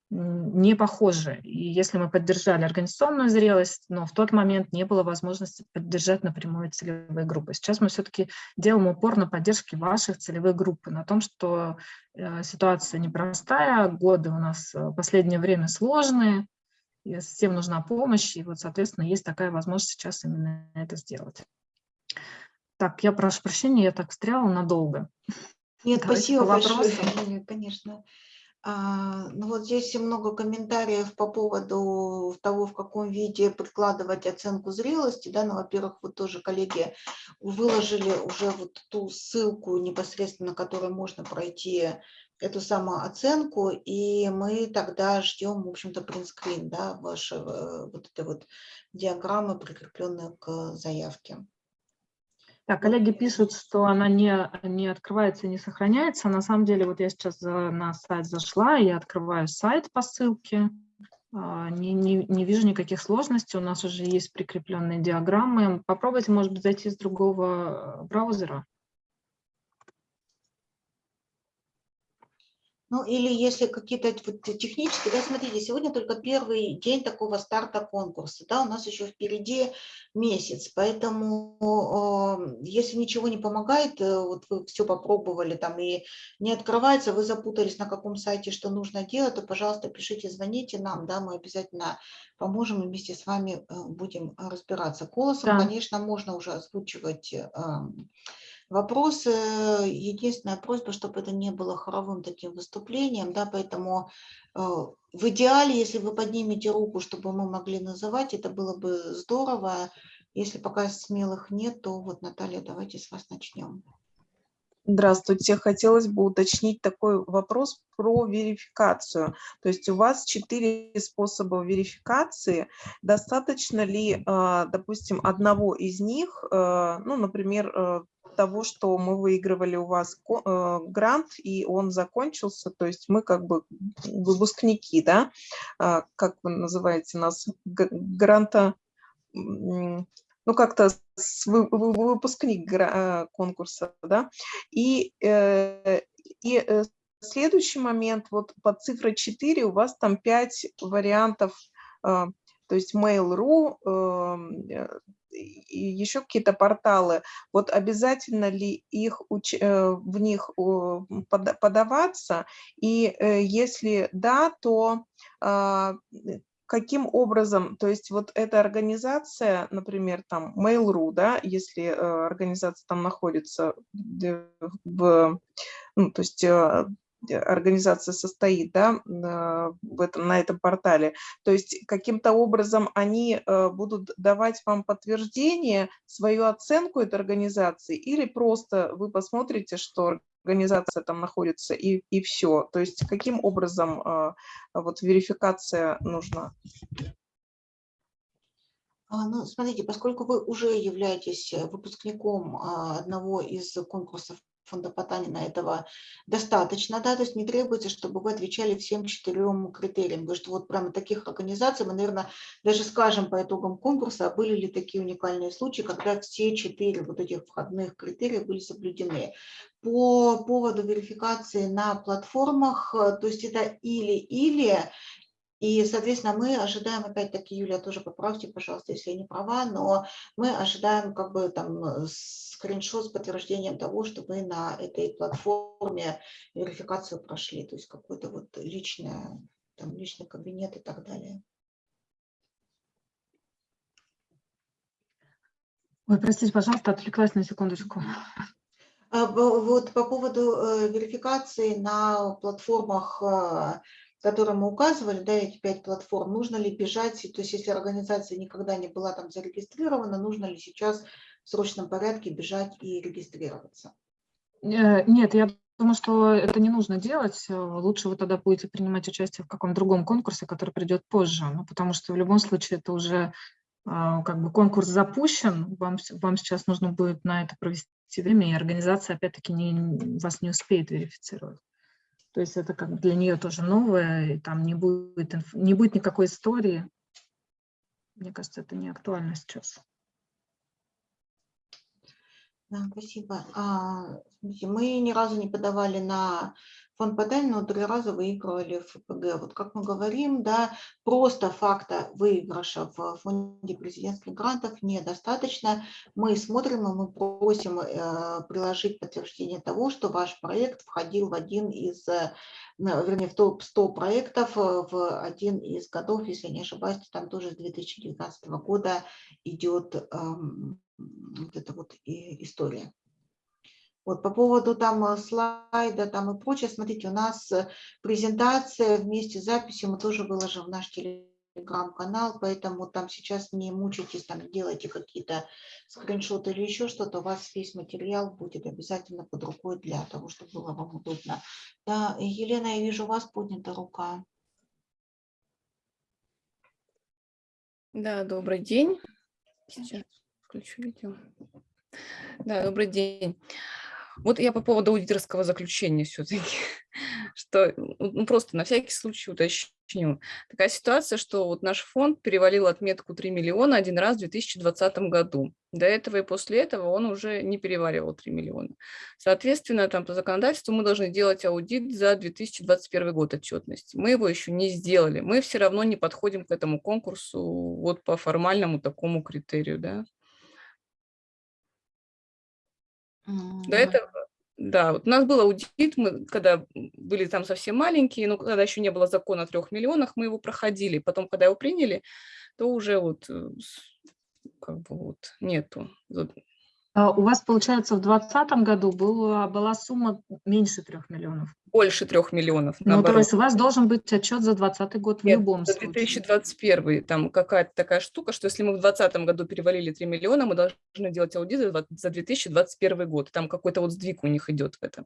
не похожи. И если мы поддержали организационную зрелость, но в тот момент не было возможности поддержать напрямую целевые группы. Сейчас мы все-таки делаем упор на поддержке ваших целевых групп, на том, что э, ситуация непростая, годы у нас в последнее время сложные, и всем нужна помощь, и вот, соответственно, есть такая возможность сейчас именно это сделать. Так, я прошу прощения, я так встряла надолго. Нет, Давайте спасибо большое. Нет, конечно. А, ну вот здесь много комментариев по поводу того, в каком виде прикладывать оценку зрелости. Да, ну, во-первых, вот тоже коллеги выложили уже вот ту ссылку непосредственно, которой можно пройти эту самую оценку, и мы тогда ждем, в общем-то, принтскрин, да, ваши э, вот этой вот диаграммы, прикрепленные к заявке. Так, коллеги пишут, что она не, не открывается и не сохраняется. На самом деле, вот я сейчас на сайт зашла, я открываю сайт по ссылке, а, не, не, не вижу никаких сложностей, у нас уже есть прикрепленные диаграммы. Попробуйте, может быть, зайти с другого э, браузера. Ну, или если какие-то вот технические, да, смотрите, сегодня только первый день такого старта конкурса, да, у нас еще впереди месяц, поэтому э, если ничего не помогает, э, вот вы все попробовали там и не открывается, вы запутались на каком сайте, что нужно делать, то, пожалуйста, пишите, звоните нам, да, мы обязательно поможем и вместе с вами э, будем разбираться. Голосом, Да. конечно, можно уже озвучивать э, Вопросы, единственная просьба, чтобы это не было хоровым таким выступлением, да, поэтому э, в идеале, если вы поднимете руку, чтобы мы могли называть, это было бы здорово. Если пока смелых нет, то вот, Наталья, давайте с вас начнем. Здравствуйте. Хотелось бы уточнить такой вопрос про верификацию. То есть у вас четыре способа верификации. Достаточно ли, а, допустим, одного из них, а, ну, например, а, того, что мы выигрывали у вас грант, и он закончился, то есть мы как бы выпускники, да, как вы называете нас, гранта, ну, как-то выпускник конкурса, да, и, э, и э, следующий момент, вот под цифрой 4 у вас там 5 вариантов, то есть Mail.ru, эм, э, еще какие-то порталы, вот обязательно ли их в них подаваться, и если да, то а, каким образом, то есть вот эта организация, например, там Mail.ru, да, если э, организация там находится в, ну, то есть организация состоит да, в этом, на этом портале. То есть каким-то образом они э, будут давать вам подтверждение, свою оценку этой организации, или просто вы посмотрите, что организация там находится и, и все. То есть каким образом э, вот верификация нужна? А, ну, смотрите, поскольку вы уже являетесь выпускником а, одного из конкурсов фонда Потанина этого достаточно, да, то есть не требуется, чтобы вы отвечали всем четырем критериям, потому что вот прямо таких организаций мы, наверное, даже скажем по итогам конкурса, были ли такие уникальные случаи, когда все четыре вот этих входных критерия были соблюдены. По поводу верификации на платформах, то есть это или-или, и, соответственно, мы ожидаем, опять-таки, Юлия, тоже поправьте, пожалуйста, если я не права, но мы ожидаем как бы там э, скриншот с подтверждением того, что вы на этой платформе верификацию прошли, то есть какой-то вот личное, там, личный кабинет и так далее. Ой, простите, пожалуйста, отвлеклась на секундочку. А, вот по поводу э, верификации на платформах э, которые мы указывали, да, эти пять платформ, нужно ли бежать, то есть если организация никогда не была там зарегистрирована, нужно ли сейчас в срочном порядке бежать и регистрироваться? Э, нет, я думаю, что это не нужно делать. Лучше вы тогда будете принимать участие в каком-то другом конкурсе, который придет позже, ну, потому что в любом случае это уже а, как бы конкурс запущен, вам, вам сейчас нужно будет на это провести время, и организация опять-таки не, вас не успеет верифицировать. То есть это как для нее тоже новое, и там не будет, не будет никакой истории. Мне кажется, это не актуально сейчас. Да, спасибо. А, мы ни разу не подавали на фонд Падаль, но три раза выигрывали в ФПГ. Вот как мы говорим, да, просто факта выигрыша в фонде президентских грантов недостаточно. Мы смотрим и мы просим э, приложить подтверждение того, что ваш проект входил в один из, э, вернее, в топ-100 проектов э, в один из годов, если не ошибаюсь, там тоже с 2019 года идет эм, вот эта вот история. Вот по поводу там э, слайда там и прочее, смотрите, у нас э, презентация вместе с записью мы тоже выложим в наш телеграм-канал, поэтому там сейчас не мучайтесь, там делайте какие-то скриншоты или еще что-то, у вас весь материал будет обязательно под рукой для того, чтобы было вам удобно. Да, Елена, я вижу, у вас поднята рука. Да, добрый день. Сейчас включу видео. Да, добрый день. Вот я по поводу аудиторского заключения все-таки, что ну, просто на всякий случай уточню. Такая ситуация, что вот наш фонд перевалил отметку 3 миллиона один раз в 2020 году. До этого и после этого он уже не переваливал 3 миллиона. Соответственно, там по законодательству мы должны делать аудит за 2021 год отчетности. Мы его еще не сделали. Мы все равно не подходим к этому конкурсу вот по формальному такому критерию, да. До этого, да, вот у нас был аудит, мы когда были там совсем маленькие, но когда еще не было закона о трех миллионах, мы его проходили. Потом, когда его приняли, то уже вот э, как бы вот нету. Вот. А У вас, получается, в 2020 году была, была сумма меньше трех миллионов. Больше трех миллионов, Ну, то есть у вас должен быть отчет за 2020 год в Нет, любом за случае. 2021 там какая-то такая штука, что если мы в 2020 году перевалили 3 миллиона, мы должны делать аудит за 2021 год. Там какой-то вот сдвиг у них идет в этом.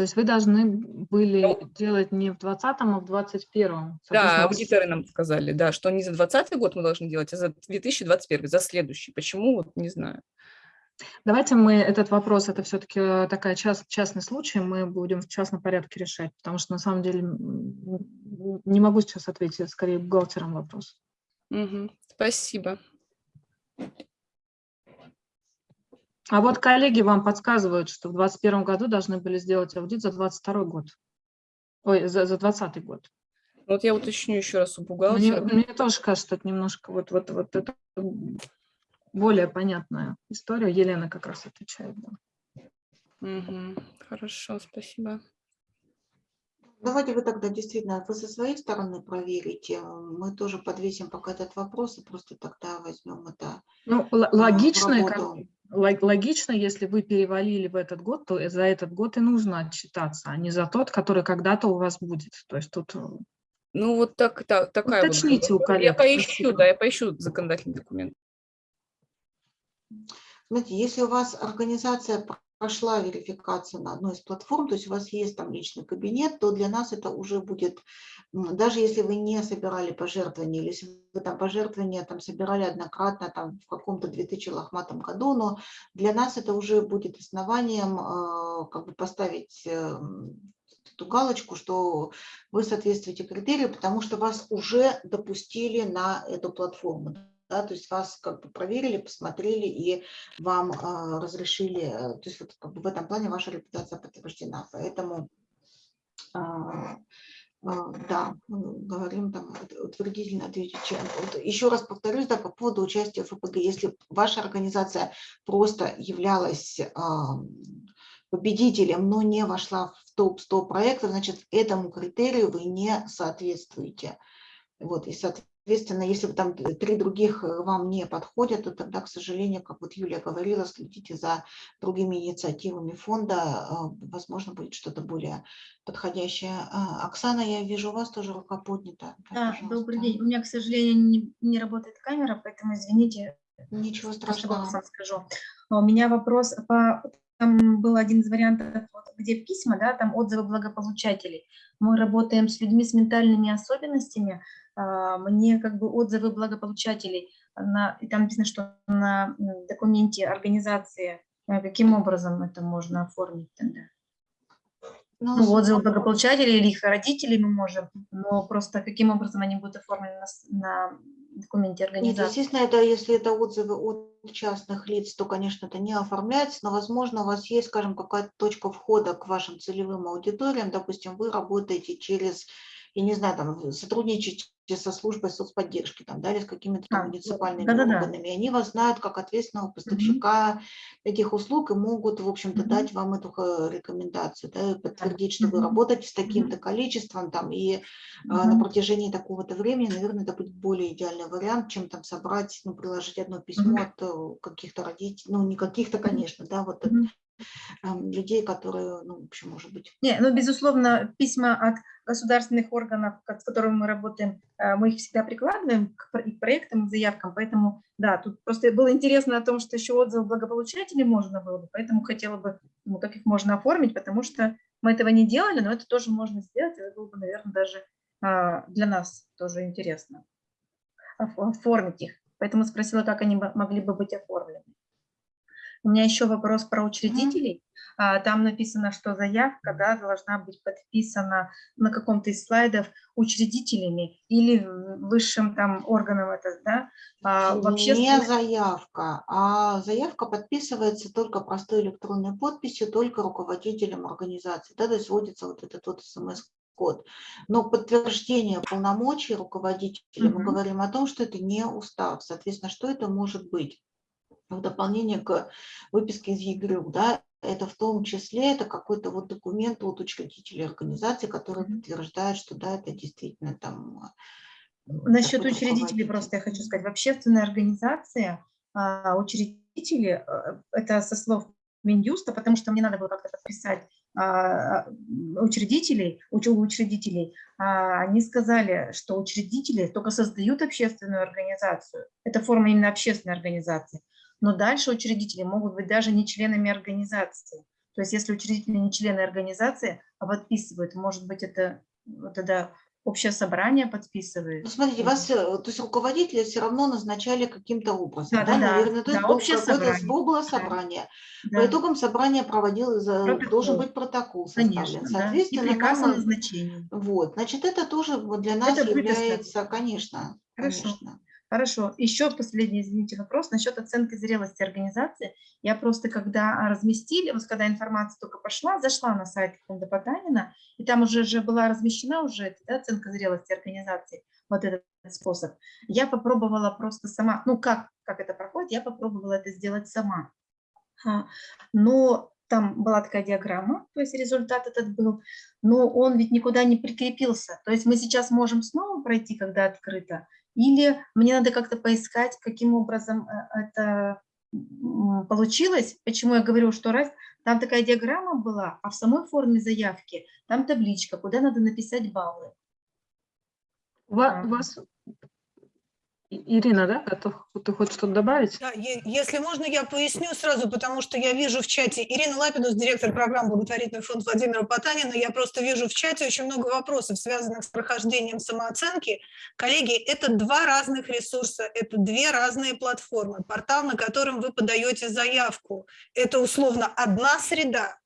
То есть вы должны были Ну. делать не в 2020, а в 2021. Да, аудиторы нам сказали, да, что не за 2020 год мы должны делать, а за 2021, за следующий. Почему, вот не знаю. Давайте мы этот вопрос, это все-таки такая част, частный случай, мы будем в частном порядке решать, потому что на самом деле не могу сейчас ответить, скорее бухгалтерам вопрос. Мгм. Спасибо. А вот коллеги вам подсказывают, что в 2021 году должны были сделать аудит за 2022 год. Ой, за, за 2020 год. Вот я уточню еще раз у Мне, бухгалтера. мне тоже кажется, это немножко вот, вот, вот это более понятная история. Елена как раз отвечает. да. Мгм. Хорошо, спасибо. Давайте вы тогда действительно, вы со своей стороны проверите, мы тоже подвесим пока этот вопрос и просто тогда возьмем это Ну, а, логично, как- логично, если вы перевалили в этот год, то за этот год и нужно отчитаться, а не за тот, который когда-то у вас будет. То есть тут э, Ну вот так, так такая вот Уточните у была. коллег, Я поищу, спасибо. да, я поищу законодательный документ. Знаете, если у вас организация прошла верификацию на одной из платформ, то есть у вас есть там личный кабинет, то для нас это уже будет, даже если вы не собирали пожертвования, или если вы там пожертвования там собирали однократно там в каком-то 2000 лохматом году, но для нас это уже будет основанием э, как бы поставить э, м, эту галочку, что вы соответствуете критерию, потому что вас уже допустили на эту платформу. Да, то есть вас как бы проверили, посмотрели и вам а, разрешили, э, то есть вот как бы в этом плане ваша репутация подтверждена. Поэтому а, да, мы говорим там ут- утвердительно ответить. Еще раз повторюсь, да, по поводу участия в ФПГ. Если ваша организация просто являлась победителем, но не вошла в топ-100 проектов, значит, этому критерию вы не соответствуете. Вот, и, соответственно, если бы там три других э, вам не подходят, то тогда, к сожалению, как вот Юлия говорила, следите за другими инициативами фонда, а, возможно, будет что-то более подходящее. А, Оксана, я вижу, у вас тоже рука поднята. Да, добрый пожалуйста. день. У меня, к сожалению, не, не работает камера, поэтому извините, Ничего страшного. скажу. А У меня вопрос по там был один из вариантов, где письма, да, там отзывы благополучателей. Мы работаем с людьми с ментальными особенностями. а, Мне как бы отзывы благополучателей, на, и там написано, что на документе организации, а, каким образом это можно оформить тогда? Ну, отзывы благополучателей или их родителей мы можем, но просто каким образом они будут оформлены на, на документе Нет, организации? естественно, это если это отзывы от частных лиц, то, конечно, это не оформляется, но, возможно, у вас есть, скажем, какая-то точка входа к вашим целевым аудиториям. Допустим, вы работаете через, я не знаю, там, сотрудничаете со службой соцподдержки, там, да, или с какими-то А, муниципальными да-да-да. органами. и Они вас знают как ответственного поставщика этих услуг и могут, в общем-то, Мгм. дать вам эту э, рекомендацию, да, подтвердить, что вы работаете с таким-то количеством, там, и а, на протяжении такого-то времени, наверное, это будет более идеальный вариант, чем там собрать, ну, приложить одно письмо Мгм. от э, каких-то родителей, ну, не каких-то, конечно, да, вот ам, людей, которые, ну, в общем, может быть, Не, ну, безусловно, письма от государственных органов, с которыми мы работаем, э, мы их всегда прикладываем к проектам, и к заявкам, поэтому, да, тут просто было интересно о том, что еще отзывы благополучателей можно было бы, поэтому хотела бы, ну, как их можно оформить, потому что мы этого не делали, но это тоже можно сделать, это было бы, наверное, даже а, для нас тоже интересно оф- оформить их. Поэтому спросила, как они могли бы быть оформлены. У меня еще вопрос про учредителей. А, Там написано, что заявка да, должна быть подписана на каком-то из слайдов учредителями или высшим там органом это, да? А, в не заявка, а заявка подписывается только простой электронной подписью, только руководителем организации, да, то есть вводится вот этот вот смс-код. Но подтверждение полномочий руководителя, мы Мгм. говорим о том, что это не устав, соответственно, что это может быть? В дополнение к выписке из ЕГРЮ, да, это в том числе это какой-то вот документ от учредителей организации, который подтверждает, что да, это действительно там э, Насчет такой-то учредителей просто я хочу сказать. В общественной организации а, учредители, э, это со слов Минюста, потому что мне надо было как-то подписать а, учредителей, учредителей, а, они сказали, что учредители только создают общественную организацию. Это форма именно общественной организации. Но дальше учредители могут быть даже не членами организации. То есть если учредители не члены организации, а подписывают, может быть, это тогда общее собрание подписывает. Ну, смотрите, вас, э, то есть руководители все равно назначали каким-то образом, Да, да, да, наверное, то есть Да, общее собрание. было Да. собрание. Да, По итогам собрания проводил, Протокол. должен быть протокол составлен. конечно, да. И Соответственно, приказ нам, э, назначении. вот, значит, это тоже для нас Это выписка. является, конечно, Хорошо. конечно. Хорошо. Еще последний, извините, вопрос насчет оценки зрелости организации. Я просто, когда разместили, вот когда информация только пошла, зашла на сайт фонда Потанина, и там уже же была размещена уже да, оценка зрелости организации, вот этот способ. Я попробовала просто сама, ну как, как это проходит, я попробовала это сделать сама. А, Но там была такая диаграмма, то есть результат этот был, но он ведь никуда не прикрепился. То есть мы сейчас можем снова пройти, когда открыто, или мне надо как-то поискать, каким образом э, это получилось. Почему я говорю, что раз там такая диаграмма была, а в самой форме заявки там табличка, куда надо написать баллы. У ва- у вас, Ирина, да, готов? Ты хочешь что-то добавить? Да, если можно, я поясню сразу, потому что я вижу в чате Ирина Лапинус, директор программы «Благотворительный фонд Владимира Потанина». Я просто вижу в чате очень много вопросов, связанных с прохождением самооценки. Коллеги, это два разных ресурса, это две разные платформы. Портал, на котором вы подаете заявку, это условно одна среда,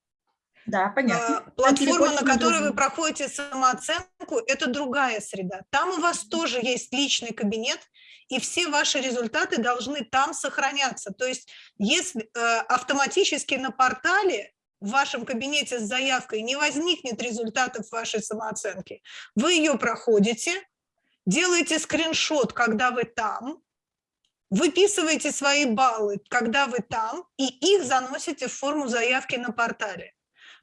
Да, понятно. а, Платформа, на которой вы проходите самооценку, это другая среда. Там у вас тоже есть личный кабинет, и все ваши результаты должны там сохраняться. То есть если э, автоматически на портале в вашем кабинете с заявкой не возникнет результатов вашей самооценки, вы ее проходите, делаете скриншот, когда вы там, выписываете свои баллы, когда вы там, и их заносите в форму заявки на портале.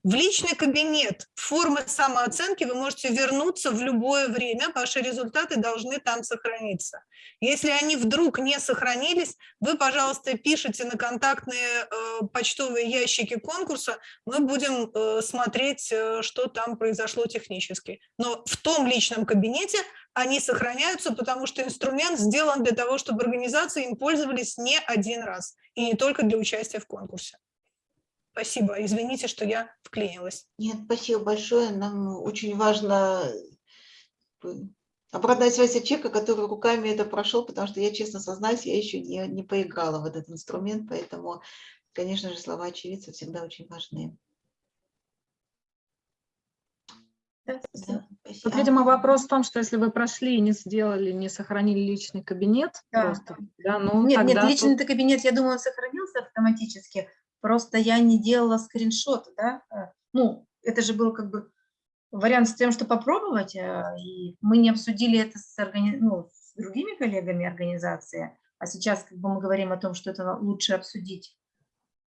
В личный кабинет формы самооценки вы можете вернуться в любое время, ваши результаты должны там сохраниться. Если они вдруг не сохранились, вы, пожалуйста, пишите на контактные э, почтовые ящики конкурса, мы будем э, смотреть, э, что там произошло технически. Но в том личном кабинете они сохраняются, потому что инструмент сделан для того, чтобы организации им пользовались не один раз, и не только для участия в конкурсе. Спасибо. Извините, что я вклинилась. Нет, спасибо большое. Нам очень важно э, обратная связь от человека, который руками это прошел, потому что я, честно сознаюсь, я еще не, не поиграла в этот инструмент, поэтому, конечно же, слова очевидца всегда очень важны. Да. Да. Тут, видимо, вопрос в том, что если вы прошли и не сделали, не сохранили личный кабинет, Да. просто, да, ну Нет, нет, тут- личный кабинет, я думаю, он сохранился автоматически, просто я не делала скриншот, да, э, ну, это же был как бы вариант с тем, что попробовать, э, и мы не обсудили это с, органи- ну, с другими коллегами организации, а сейчас как бы мы говорим о том, что это лучше обсудить.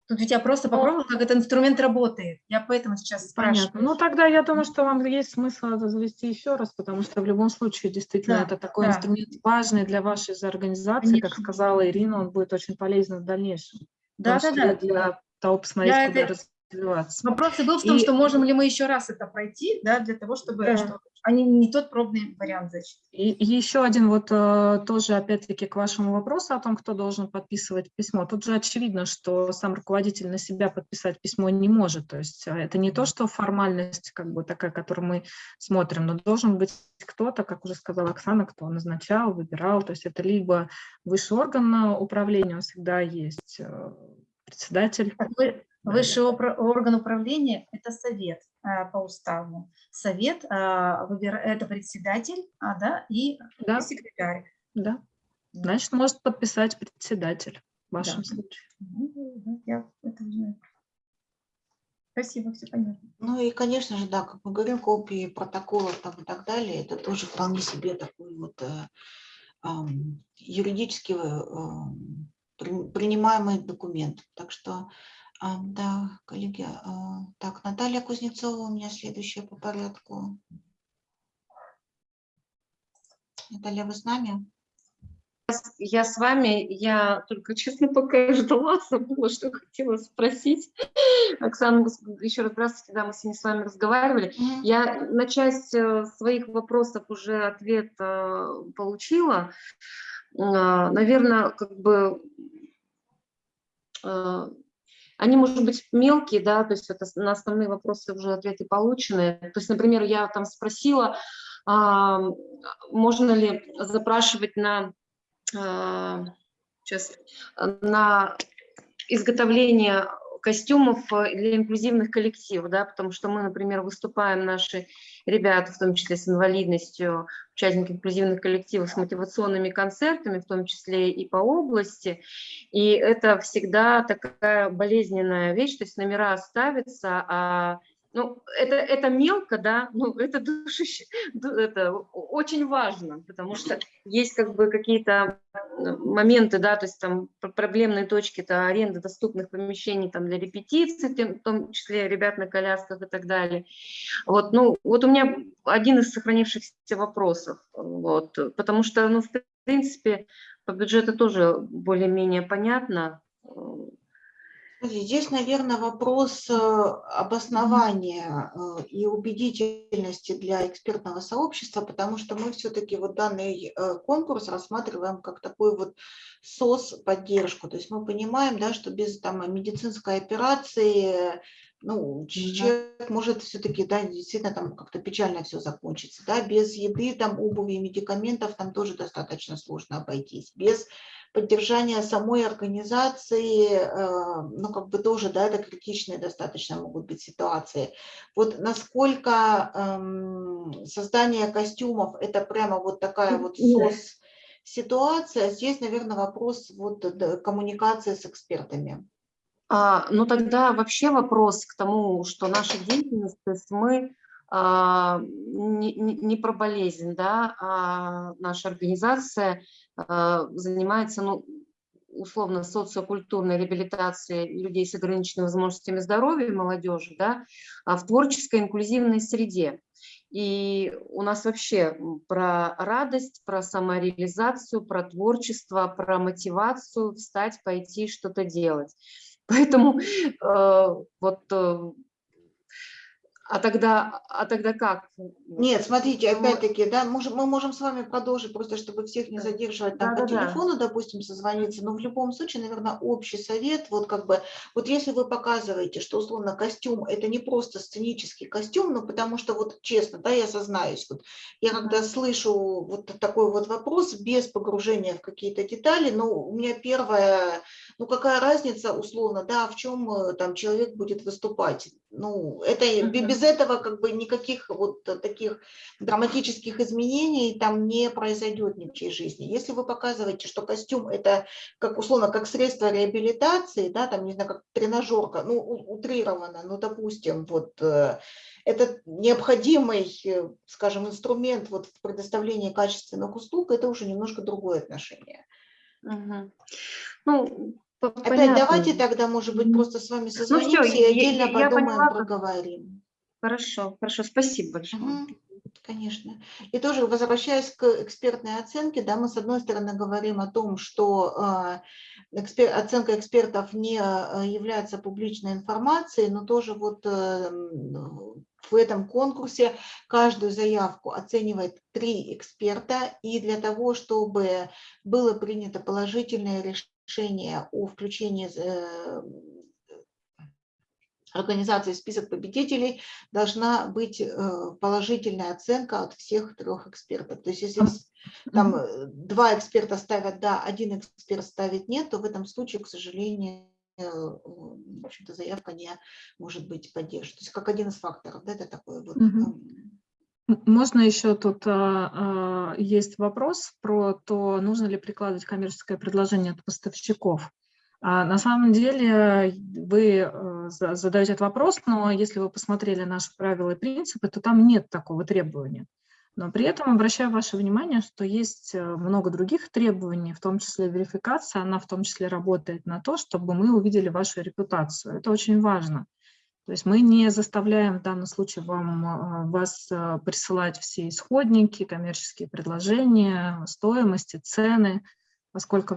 Тут ведь я просто попробовала, как этот инструмент работает, я поэтому сейчас Понятно. спрашиваю. Ну, тогда я думаю, что вам есть смысл это завести еще раз, потому что в любом случае, действительно, Да, это такой да. инструмент важный для вашей же организации. Как Конечно. сказала Ирина, он будет очень полезен в дальнейшем. Да, да, да. Для того, посмотреть, Я куда это- развиваться. Вопрос и был в том, И- что можем ли мы еще раз это пройти, да, для того, чтобы Да. что они не тот пробный вариант зачем. И и еще один вот э, тоже, опять-таки, к вашему вопросу о том, кто должен подписывать письмо. Тут же очевидно, что сам руководитель на себя подписать письмо не может. То есть э, это не то, что формальность как бы такая, которую мы смотрим, но должен быть кто-то, как уже сказала Оксана, кто назначал, выбирал. То есть это либо высший орган э, управления, он всегда есть э, председатель. Вы- Высший орган управления – это совет а, по уставу. Совет выбира- – это председатель а, да, и Да, секретарь. да. Значит, может подписать председатель в вашем Да. случае. Ну, да, Я это знаю. Спасибо, все понятно. Ну и, конечно же, да, как мы говорим, копии протоколов там и так далее, это тоже вполне себе такой вот э, ам, юридически э, принимаемый документ. Так что, ам, да, коллеги, а, так, Наталья Кузнецова у меня следующая по порядку. Наталья, вы с нами? Я с вами, я только, честно, пока ждала, забыла, что хотела спросить. Оксана, еще раз здравствуйте, да, мы сегодня с вами разговаривали. Мгм. Я на часть э, своих вопросов уже ответ э, получила. Наверное, как бы э, они, может быть, мелкие, да, то есть это на основные вопросы уже ответы получены. То есть, например, я там спросила, а, можно ли запрашивать на, а, сейчас, на изготовление костюмов э, для инклюзивных коллективов, да, потому что мы, например, выступаем, наши ребята, в том числе с инвалидностью, участники инклюзивных коллективов с мотивационными концертами, в том числе и по области, и это всегда такая болезненная вещь, то есть номера ставятся, а ну, это, это мелко, да, ну, это душище, ду- это очень важно, потому что есть как бы какие-то э, моменты, да, то есть там пр- проблемные точки, это аренда доступных помещений там для репетиций, в том числе ребят на колясках и так далее. Вот, ну, вот у меня один из сохранившихся вопросов, вот, потому что, ну, в принципе, по бюджету тоже более-менее понятно, э, Здесь, наверное, вопрос э, обоснования э, и убедительности для экспертного сообщества, потому что мы все-таки вот данный э, конкурс рассматриваем как такой вот СОС поддержку. То есть мы понимаем, да, что без там, медицинской операции ну, человек может все-таки, да, действительно там как-то печально все закончится, да, без еды, там, обуви медикаментов там тоже достаточно сложно обойтись, без поддержания самой организации, э, ну, как бы тоже, да, это критичные достаточно могут быть ситуации. Вот насколько эм, создание костюмов – это прямо вот такая вот. СОС ситуация, здесь, наверное, вопрос вот коммуникации с экспертами. А, ну тогда вообще вопрос к тому, что наша деятельность, то есть мы а, не, не- про болезнь, да, а наша организация а, занимается, ну, условно, социокультурной реабилитацией людей с ограниченными возможностями здоровья и молодежи, да, а в творческой инклюзивной среде. И у нас вообще про радость, про самореализацию, про творчество, про мотивацию встать, пойти что-то делать. Поэтому э, вот э, А тогда, а тогда как? Нет, смотрите, опять-таки, да, мы можем с вами продолжить, просто чтобы всех не Да. задерживать, там по Да-да-да. телефону, допустим, созвониться, но в любом случае, наверное, общий совет, вот как бы, вот если вы показываете, что условно костюм это не просто сценический костюм, ну потому что вот честно, да, я сознаюсь, вот я когда слышу вот такой вот вопрос без погружения в какие-то детали, ну у меня первое, ну какая разница условно, да, в чем э, там человек будет выступать, ну это и бе- Мгм. Без этого как бы никаких вот таких драматических изменений там не произойдет ни в чьей жизни. Если вы показываете, что костюм это как условно как средство реабилитации, да, там не знаю, как тренажерка, ну утрированно, ну допустим, вот э, это необходимый, э, скажем, инструмент вот в предоставлении качественных услуг, это уже немножко другое отношение. Мгм. Ну, Опять понятно. давайте тогда, может быть, просто с вами всё, созвонимся я- и отдельно я- я подумаем, поняла, как- проговорим. Хорошо, хорошо, спасибо большое. Мгм. Конечно. И тоже возвращаясь к экспертной оценке, да, мы с одной стороны говорим о том, что э, экспер- оценка экспертов не э, является публичной информацией, но тоже вот э, м, в этом конкурсе каждую заявку оценивает три эксперта, и для того, чтобы было принято положительное решение о включении э, организации список победителей должна быть э, положительная оценка от всех трех экспертов. То есть если там э, два эксперта ставят «да», один эксперт ставит «нет», то в этом случае, к сожалению, э, в общем-то, заявка не может быть поддержана. То есть как один из факторов, да, это такой вот... М, Можно еще тут а, а, есть вопрос про то, нужно ли прикладывать коммерческое предложение от поставщиков. А, на самом деле вы э, за- задаете этот вопрос, но если вы посмотрели наши правила и принципы, то там нет такого требования. Но при этом обращаю ваше внимание, что есть э, много других требований, в том числе верификация, она в том числе работает на то, чтобы мы увидели вашу репутацию. Это очень важно. То есть мы не заставляем в данном случае вам, а, вас присылать все исходники, коммерческие предложения, стоимости, цены, поскольку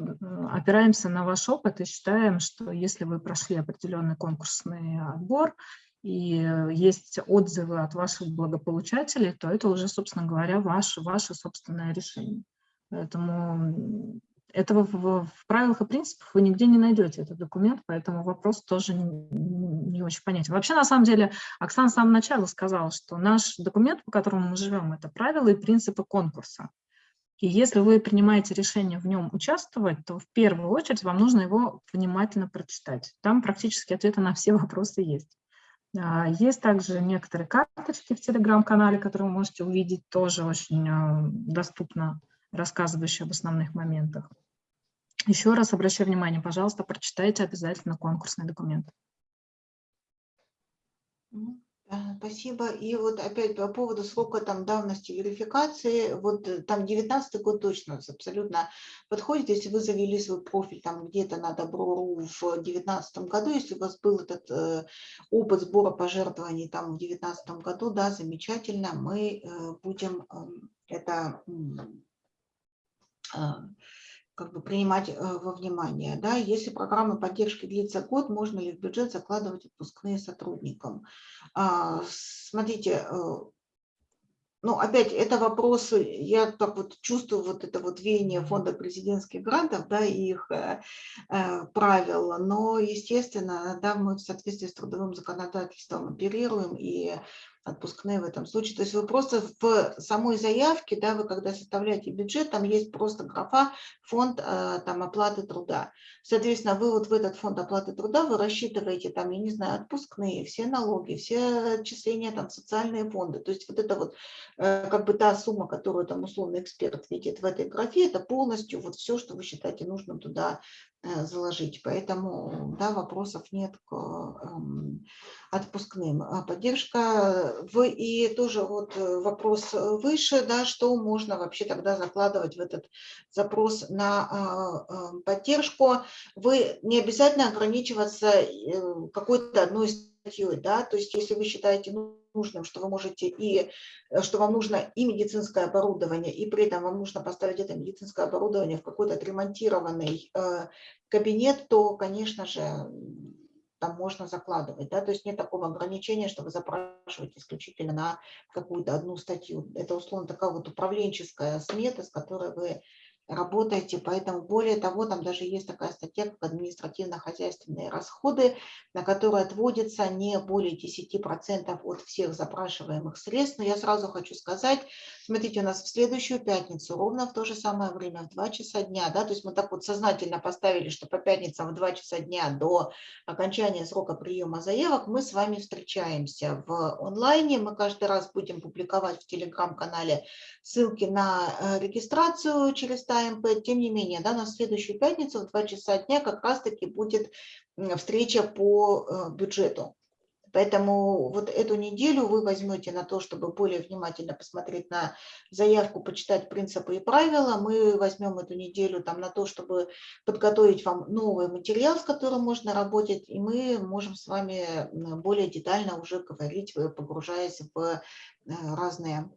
опираемся на ваш опыт и считаем, что если вы прошли определенный конкурсный отбор и э, есть отзывы от ваших благополучателей, то это уже, собственно говоря, ваше, ваше собственное решение. Поэтому этого в, в правилах и принципах вы нигде не найдете этот документ, поэтому вопрос тоже не, не очень понятен. Вообще, на самом деле, Оксана с самого начала сказала, что наш документ, по которому мы живем, это правила и принципы конкурса. И если вы принимаете решение в нем участвовать, то в первую очередь вам нужно его внимательно прочитать. Там практически ответы на все вопросы есть. А, Есть также некоторые карточки в телеграм-канале, которые вы можете увидеть, тоже очень а, доступно рассказывающие об основных моментах. Еще раз обращаю внимание, пожалуйста, прочитайте обязательно конкурсный документ. Да, Спасибо. И вот опять по поводу срока там давности верификации, вот э, там 19 год точно абсолютно подходит, если вы завели свой профиль там где-то на Добро.ру в 2019 году, если у вас был этот э, опыт сбора пожертвований там в 2019 году, да, замечательно, мы э, будем эм, это а, как бы принимать э, во внимание. Да? Если программа поддержки длится год, можно ли в бюджет закладывать отпускные сотрудникам? А, Смотрите, э, ну, опять, это вопросы, я так вот чувствую вот это вот веяние фонда президентских грантов, да, и их э, э, правил, но, естественно, да, мы в соответствии с трудовым законодательством оперируем, и отпускные в этом случае. То есть вы просто в самой заявке, да, вы когда составляете бюджет, там есть просто графа фонд э, там, оплаты труда. Соответственно, вы вот в этот фонд оплаты труда вы рассчитываете там, я не знаю, отпускные, все налоги, все отчисления там социальные фонды. То есть вот это вот э, как бы та сумма, которую там условный эксперт видит в этой графе, это полностью вот все, что вы считаете нужным туда заложить. Поэтому, да, вопросов нет к эм, отпускным. А Поддержка в, и тоже вот э, вопрос выше, да, что можно вообще тогда закладывать в этот запрос на поддержку. Вы не обязательно ограничиваться э, какой-то одной статьей, да, то есть если вы считаете нужным, что вы можете и, э, что вам нужно и медицинское оборудование, и при этом вам нужно поставить это медицинское оборудование в какой-то отремонтированный э, кабинет, то, конечно же, там можно закладывать, да, то есть нет такого ограничения, что вы запрашиваете исключительно на какую-то одну статью. Это, условно, такая вот управленческая смета, с которой вы работаете, поэтому более того, там даже есть такая статья, как административно-хозяйственные расходы, на которые отводится не более 10% от всех запрашиваемых средств. Но я сразу хочу сказать, смотрите, у нас в следующую пятницу ровно в то же самое время, в 2 часа дня, да, то есть мы так вот сознательно поставили, что по пятницам в 2 часа дня до окончания срока приема заявок мы с вами встречаемся в онлайне, мы каждый раз будем публиковать в телеграм-канале ссылки на э, регистрацию через ТМП. Тем не менее, да, на следующую пятницу в 2 часа дня как раз-таки будет встреча по э, бюджету. Поэтому вот эту неделю вы возьмете на то, чтобы более внимательно посмотреть на заявку, почитать принципы и правила. Мы возьмем эту неделю там на то, чтобы подготовить вам новый материал, с которым можно работать, и мы можем с вами более детально уже говорить, погружаясь в э, разные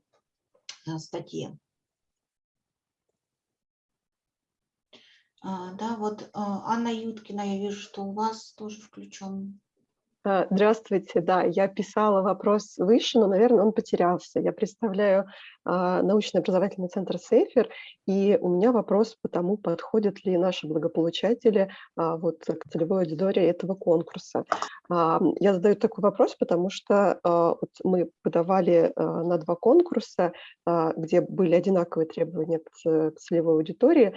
э, статьи. Да, вот а, Анна Юткина, я вижу, что у вас тоже включен. А, здравствуйте, да, я писала вопрос выше, но, наверное, он потерялся. Я представляю научно-образовательный центр «Сейфер», и у меня вопрос по тому, подходят ли наши благополучатели вот, к целевой аудитории этого конкурса. Я задаю такой вопрос, потому что вот мы подавали на два конкурса, где были одинаковые требования к целевой аудитории,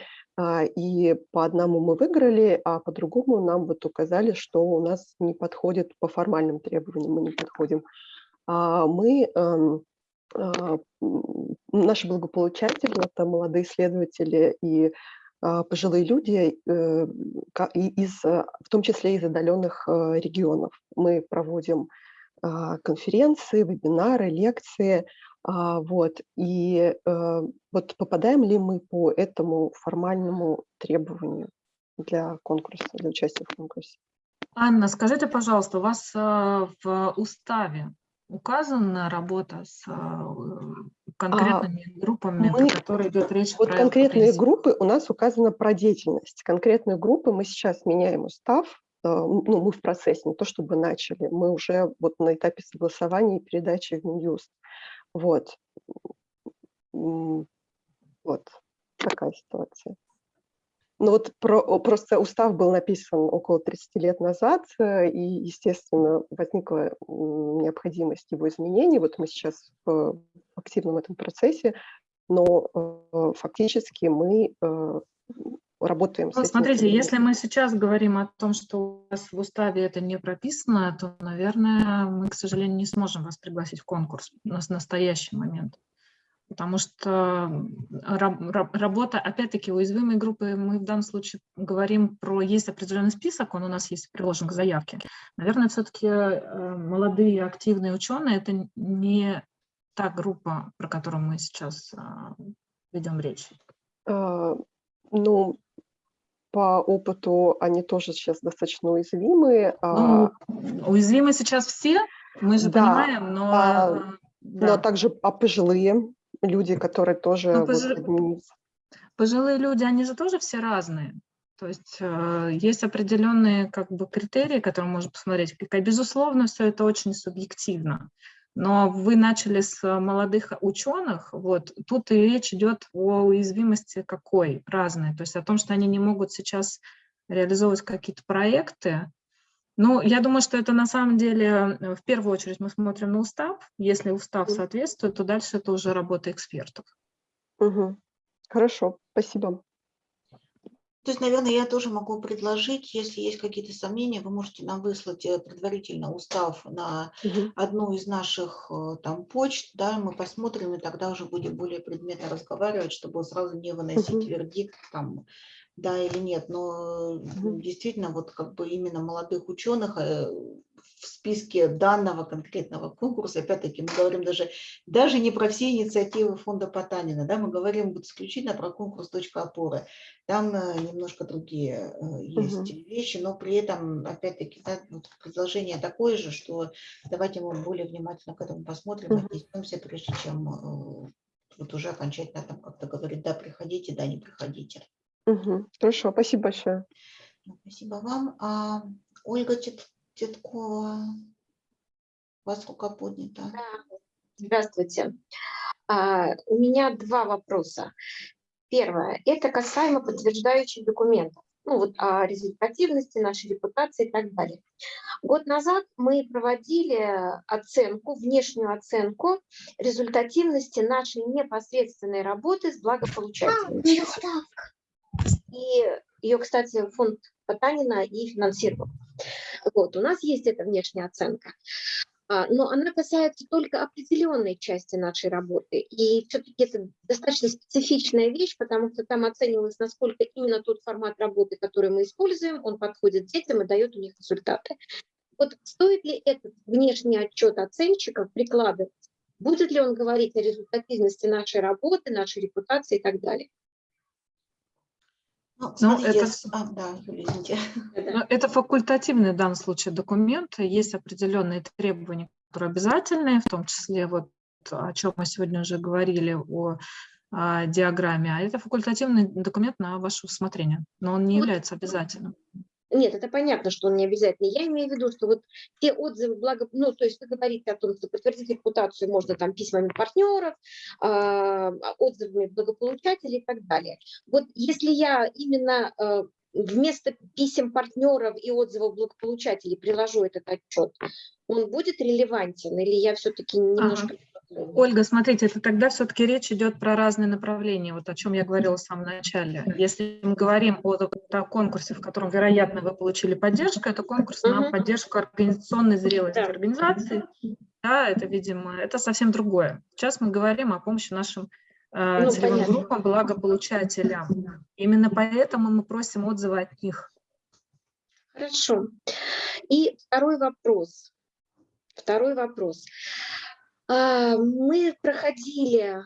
и по одному мы выиграли, а по другому нам вот указали, что у нас не подходит по формальным требованиям, мы не подходим. Мы эм, наши благополучатели – это молодые исследователи и а, пожилые люди, э, из, э, в том числе из отдаленных э, регионов. Мы проводим а, конференции, вебинары, лекции. А, вот. И вот попадаем ли мы по этому формальному требованию для конкурса, для участия в конкурсе? Анна, скажите, пожалуйста, у вас в уставе указана работа с а, конкретными а, группами, мы, которые идет речь? Вот конкретные группы у нас указана про деятельность. Конкретные группы мы сейчас меняем устав, а, ну, мы в процессе, не то чтобы начали, мы уже вот на этапе согласования и передачи в Минюст. Вот. Вот такая ситуация. Ну вот про, просто устав был написан около 30 лет назад, э, и, естественно, возникла необходимость его изменения. Вот мы сейчас в активном этом процессе, но э, фактически мы э, работаем ну, с Смотрите, если мы сейчас говорим о том, что у вас в уставе это не прописано, то, наверное, мы, к сожалению, не сможем вас пригласить в конкурс на настоящий момент потому что работа, опять-таки, уязвимые группы, мы в данном случае говорим про, есть определенный список, он у нас есть приложен к заявке. Наверное, все-таки э, молодые активные ученые – это не та группа, про которую мы сейчас а, ведем речь. А, ну, по опыту они тоже сейчас достаточно уязвимые. А ну, уязвимы сейчас все, мы же да, понимаем, но... А, да. Но также а пожилые, люди, которые тоже... Ну, вот, пожилые люди, они же тоже все разные. То есть э, есть определенные как бы, критерии, которые можно посмотреть. Безусловно, все это очень субъективно. Но вы начали с молодых ученых, вот тут и речь идет о уязвимости какой, разной. То есть о том, что они не могут сейчас реализовывать какие-то проекты, ну, я думаю, что это на самом деле, э, в первую очередь мы смотрим на устав. Если устав соответствует, то дальше это уже работа экспертов. Угу. Хорошо, спасибо. То есть, наверное, я тоже могу предложить, если есть какие-то сомнения, вы можете нам выслать э, предварительно устав на угу. одну из наших э, там почт, да, мы посмотрим, и тогда уже будем более предметно разговаривать, чтобы сразу не выносить угу. вердикт там да или нет, но угу. действительно вот как бы именно молодых ученых э, в списке данного конкретного конкурса, опять-таки мы говорим даже, даже не про все инициативы фонда Потанина, да, мы говорим вот исключительно про конкурс «Точка опоры». Там э, немножко другие есть угу. вещи, но при этом, опять-таки, да, вот предложение такое же, что давайте мы более внимательно к этому посмотрим, угу. отнесемся, прежде чем вот уже окончательно там как-то говорить, да, приходите, да, не приходите. Угу. Хорошо, спасибо большое. Спасибо вам. А, Ольга Титкова. У вас рука поднята. Здравствуйте. А, У меня два вопроса. Первое, это касаемо подтверждающих документов, ну вот о результативности нашей репутации и так далее. Год назад мы проводили оценку, внешнюю оценку результативности нашей непосредственной работы с благополучателями. И ее, кстати, фонд Потанина и финансировал. Вот, у нас есть эта внешняя оценка. А, но она касается только определенной части нашей работы. И все-таки это достаточно специфичная вещь, потому что там оценивалось, насколько именно тот формат работы, который мы используем, он подходит детям и дает у них результаты. Вот стоит ли этот внешний отчет оценщиков прикладывать? Будет ли он говорить о результативности нашей работы, нашей репутации и так далее? Ну, Ну, это а, да, Юлия. Ну, Это факультативный в данном случае документ. Есть определенные требования, которые обязательные, в том числе вот о чем мы сегодня уже говорили, о а, диаграмме. А это факультативный документ на ваше усмотрение, но он не Вот. является обязательным. Нет, это понятно, что он не обязательный. Я имею в виду, что вот те отзывы, благо, ну, то есть вы говорите о том, что подтвердить репутацию можно там письмами партнеров, а, отзывами благополучателей и так далее. Вот если я именно а, вместо писем партнеров и отзывов благополучателей приложу этот отчет, он будет релевантен или я все-таки немножко... Ольга, смотрите, это тогда все-таки речь идет про разные направления, вот о чем я говорила в самом начале. Если мы говорим о, о конкурсе, в котором, вероятно, вы получили поддержку, это конкурс на поддержку организационной зрелости Да. организации. Да, это, видимо, это совсем другое. Сейчас мы говорим о помощи нашим э, Ну, целевым понятно. группам, благополучателям. Именно поэтому мы просим отзывы от них. Хорошо. И второй вопрос. Второй вопрос. А, Мы проходили,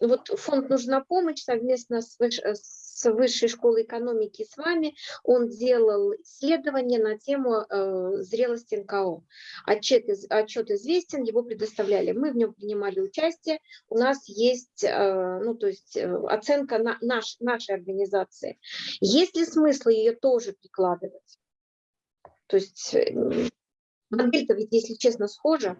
вот фонд «Нужна помощь» совместно с, с Высшей школой экономики с вами, он делал исследование на тему э, зрелости НКО. Отчет, отчет известен, его предоставляли. Мы в нем принимали участие. У нас есть э, ну, то есть, э, оценка на, наш, нашей организации. Есть ли смысл ее тоже прикладывать? То есть модель-то ведь, если честно, схожа.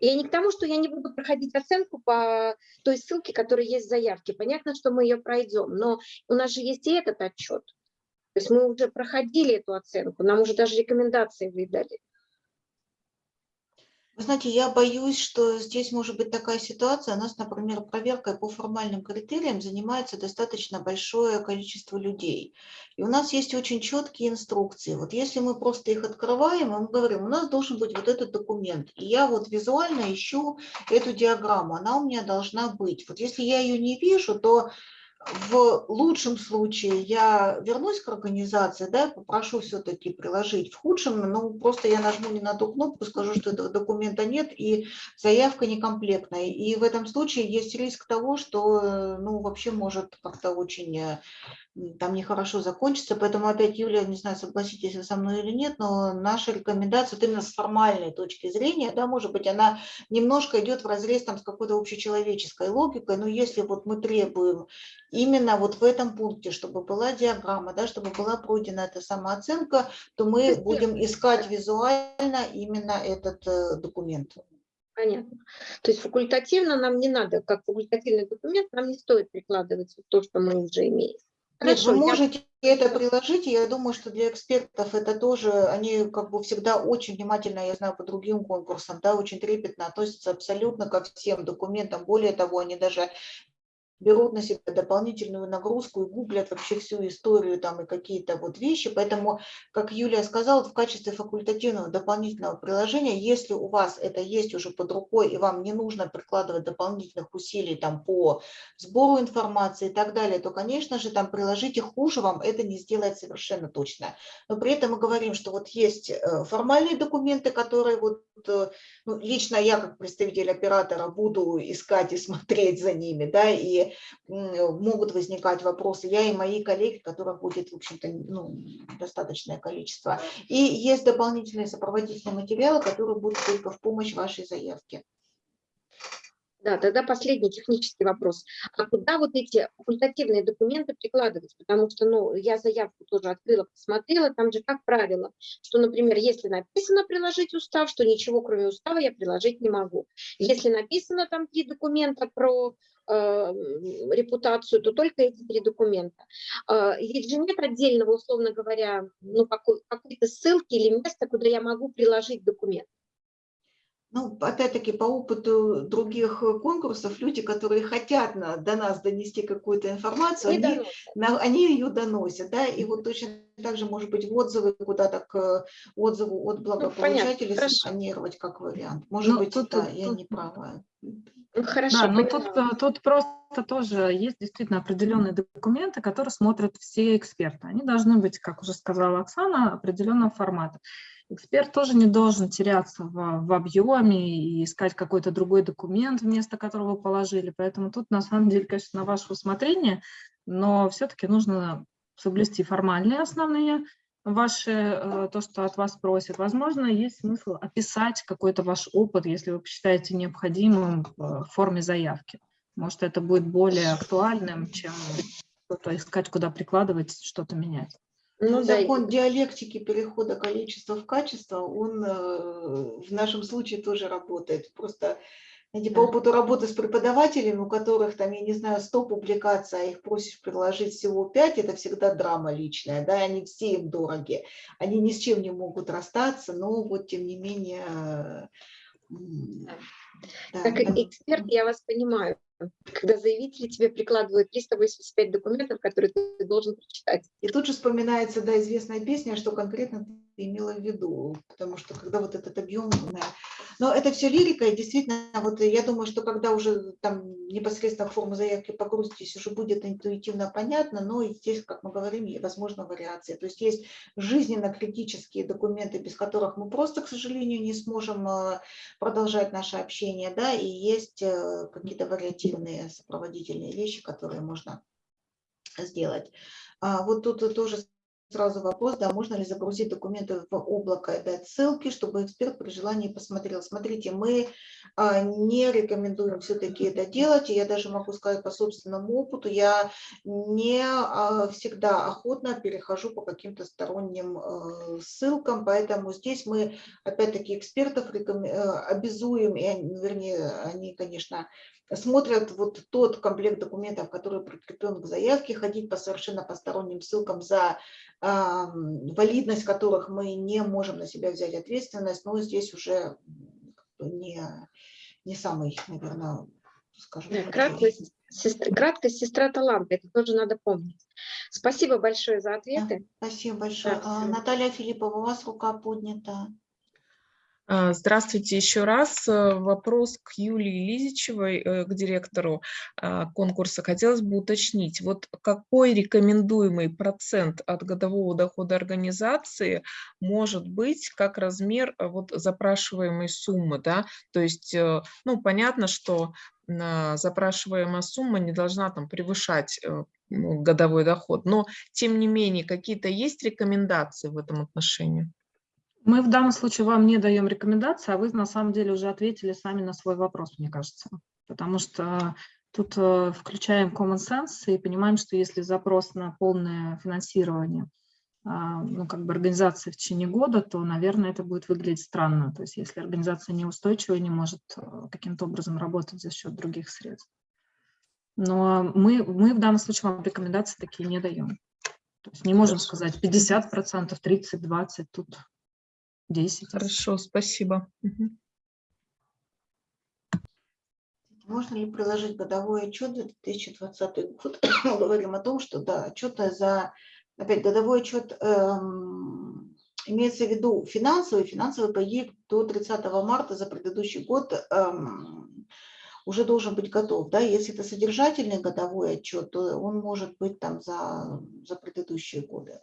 Я не к тому, что я не буду проходить оценку по той ссылке, которая есть в заявке. Понятно, что мы ее пройдем, но у нас же есть и этот отчет. То есть мы уже проходили эту оценку, нам уже даже рекомендации выдали. Вы знаете, я боюсь, что здесь может быть такая ситуация. У нас, например, проверкой по формальным критериям занимается достаточно большое количество людей. И у нас есть очень четкие инструкции. Вот если мы просто их открываем, мы говорим, у нас должен быть вот этот документ. И я вот визуально ищу эту диаграмму, она у меня должна быть. Вот если я ее не вижу, то в лучшем случае я вернусь к организации, да, попрошу все-таки приложить. В худшем, ну, просто я нажму не на ту кнопку, скажу, что этого документа нет, и заявка некомплектная. И в этом случае есть риск того, что, э, ну, вообще может как-то очень э, там нехорошо закончиться. Поэтому опять, Юлия, не знаю, согласитесь вы со мной или нет, но наша рекомендация вот именно с формальной точки зрения, да, может быть, она немножко идет в разрез там с какой-то общечеловеческой логикой, но если вот мы требуем именно вот в этом пункте, чтобы была диаграмма, да, чтобы была пройдена эта самооценка, то мы будем искать визуально именно этот э, документ. Понятно. То есть факультативно нам не надо, как факультативный документ, нам не стоит прикладывать то, что мы уже имеем. Нет, вы я- можете это приложить, и я думаю, что для экспертов это тоже, они как бы всегда очень внимательно, я знаю, по другим конкурсам, да, очень трепетно относятся абсолютно ко всем документам. Более того, они даже берут на себя дополнительную нагрузку и гуглят вообще всю историю там и какие-то вот вещи. Поэтому, как Юлия сказала, в качестве факультативного дополнительного приложения, если у вас это есть уже под рукой и вам не нужно прикладывать дополнительных усилий там по сбору информации и так далее, то, конечно же, там приложите хуже вам это не сделает совершенно точно. Но при этом мы говорим, что вот есть э, формальные документы, которые вот э, ну, лично я как представитель оператора буду искать и смотреть за ними, да, и могут возникать вопросы. Я и мои коллеги, которых будет, в общем-то, ну, достаточное количество. И есть дополнительные сопроводительные материалы, которые будут только в помощь вашей заявке. Да, тогда последний технический вопрос. А куда вот эти факультативные документы прикладывать? Потому что, ну, я заявку тоже открыла, посмотрела, там же как правило, что, например, если написано приложить устав, что ничего кроме устава я приложить не могу. Если написано там три документа про репутацию, то только эти три документа. Э, ведь же нет отдельного, условно говоря, ну, какой, какой-то ссылки или места, куда я могу приложить документ. Ну, опять-таки, по опыту других э, конкурсов, люди, которые хотят на, до нас донести какую-то информацию, Не они, доносят. на- они ее доносят, да, и вот точно так же, может быть, в отзывы куда-то к отзыву от благополучателей хорошо. сканировать как вариант. Может Ну, быть, тут- да, тут- я тут- не права. Ну, хорошо, Да, но тут, э, тут просто тоже есть действительно определенные документы, которые смотрят все эксперты. Они должны быть, как уже сказала Оксана, определенного формата. Эксперт тоже не должен теряться в, в объеме и искать какой-то другой документ, вместо которого вы положили. Поэтому тут, на самом деле, конечно, на ваше усмотрение, но все-таки нужно соблюсти формальные основные ваши, э, то, что от вас просят. Возможно, есть смысл описать какой-то ваш опыт, если вы посчитаете необходимым в форме заявки. Может, это будет более актуальным, чем что-то искать, куда прикладывать, что-то менять. Ну, да, Закон диалектики перехода количества в качество, он э, в нашем случае тоже работает. Просто знаете, по опыту работы с преподавателями, у которых там, я не знаю, 100 публикаций, а их просишь приложить всего 5, это всегда драма личная, да, они все им дороги, они ни с чем не могут расстаться, но вот тем не менее... да, Как эксперт я вас понимаю, когда заявители тебе прикладывают 385 документов, которые ты должен прочитать. И тут же вспоминается, да, известная песня, что конкретно ты имела в виду, потому что когда вот этот объем. Но это все лирика, и действительно, вот я думаю, что когда уже там непосредственно форму заявки погрузитесь, уже будет интуитивно понятно, но здесь, как мы говорим, возможно вариации. То есть есть жизненно критические документы, без которых мы просто, к сожалению, не сможем э, продолжать наше общение, да, и есть э, какие-то вариативные сопроводительные вещи, которые можно сделать. А, Вот тут тоже сразу вопрос, да, можно ли загрузить документы в облако и дать ссылки, чтобы эксперт при желании посмотрел. Смотрите, мы а, не рекомендуем все-таки это делать, и я даже могу сказать по собственному опыту, я не а, всегда охотно перехожу по каким-то сторонним э, ссылкам, поэтому здесь мы, опять-таки, экспертов рекоме- э, обязуем, и они, вернее, они, конечно, смотрят вот тот комплект документов, который прикреплен к заявке, ходить по совершенно посторонним ссылкам, за валидность которых мы не можем на себя взять ответственность, но здесь уже не, не самый, наверное, скажем Да, краткость, сестра, краткость сестра таланта, это тоже надо помнить. Спасибо большое за ответы. Спасибо большое. Да, А, всё. Наталья Филиппова, у вас рука поднята. А, Здравствуйте еще раз. Э, Вопрос к Юлии Лизичевой, э, к директору а, конкурса. Хотелось бы уточнить, вот какой рекомендуемый процент от годового дохода организации может быть как размер э, вот запрашиваемой суммы, да? То есть, ну, понятно, что запрашиваемая сумма не должна там превышать ну, годовой доход, но тем не менее какие-то есть рекомендации в этом отношении? Мы в данном случае вам не даем рекомендации, а вы на самом деле уже ответили сами на свой вопрос, мне кажется. Потому что тут э, включаем common sense и понимаем, что если запрос на полное финансирование а, ну, как бы организации в течение года, то, наверное, это будет выглядеть странно. То есть если организация неустойчива и не может э, каким-то образом работать за счет других средств. Но мы, мы в данном случае вам рекомендации такие не даем. То есть не можем сказать 50%, 30, 20, тут 10. Хорошо, спасибо. Можно ли приложить годовой отчет за 2020 год? Мы говорим о том, что да, отчет за, опять годовой отчет эм, имеется в виду финансовый, финансовый проект до 30 марта за предыдущий год эм, уже должен быть готов. Да? Если это содержательный годовой отчет, то он может быть там за, за предыдущие годы.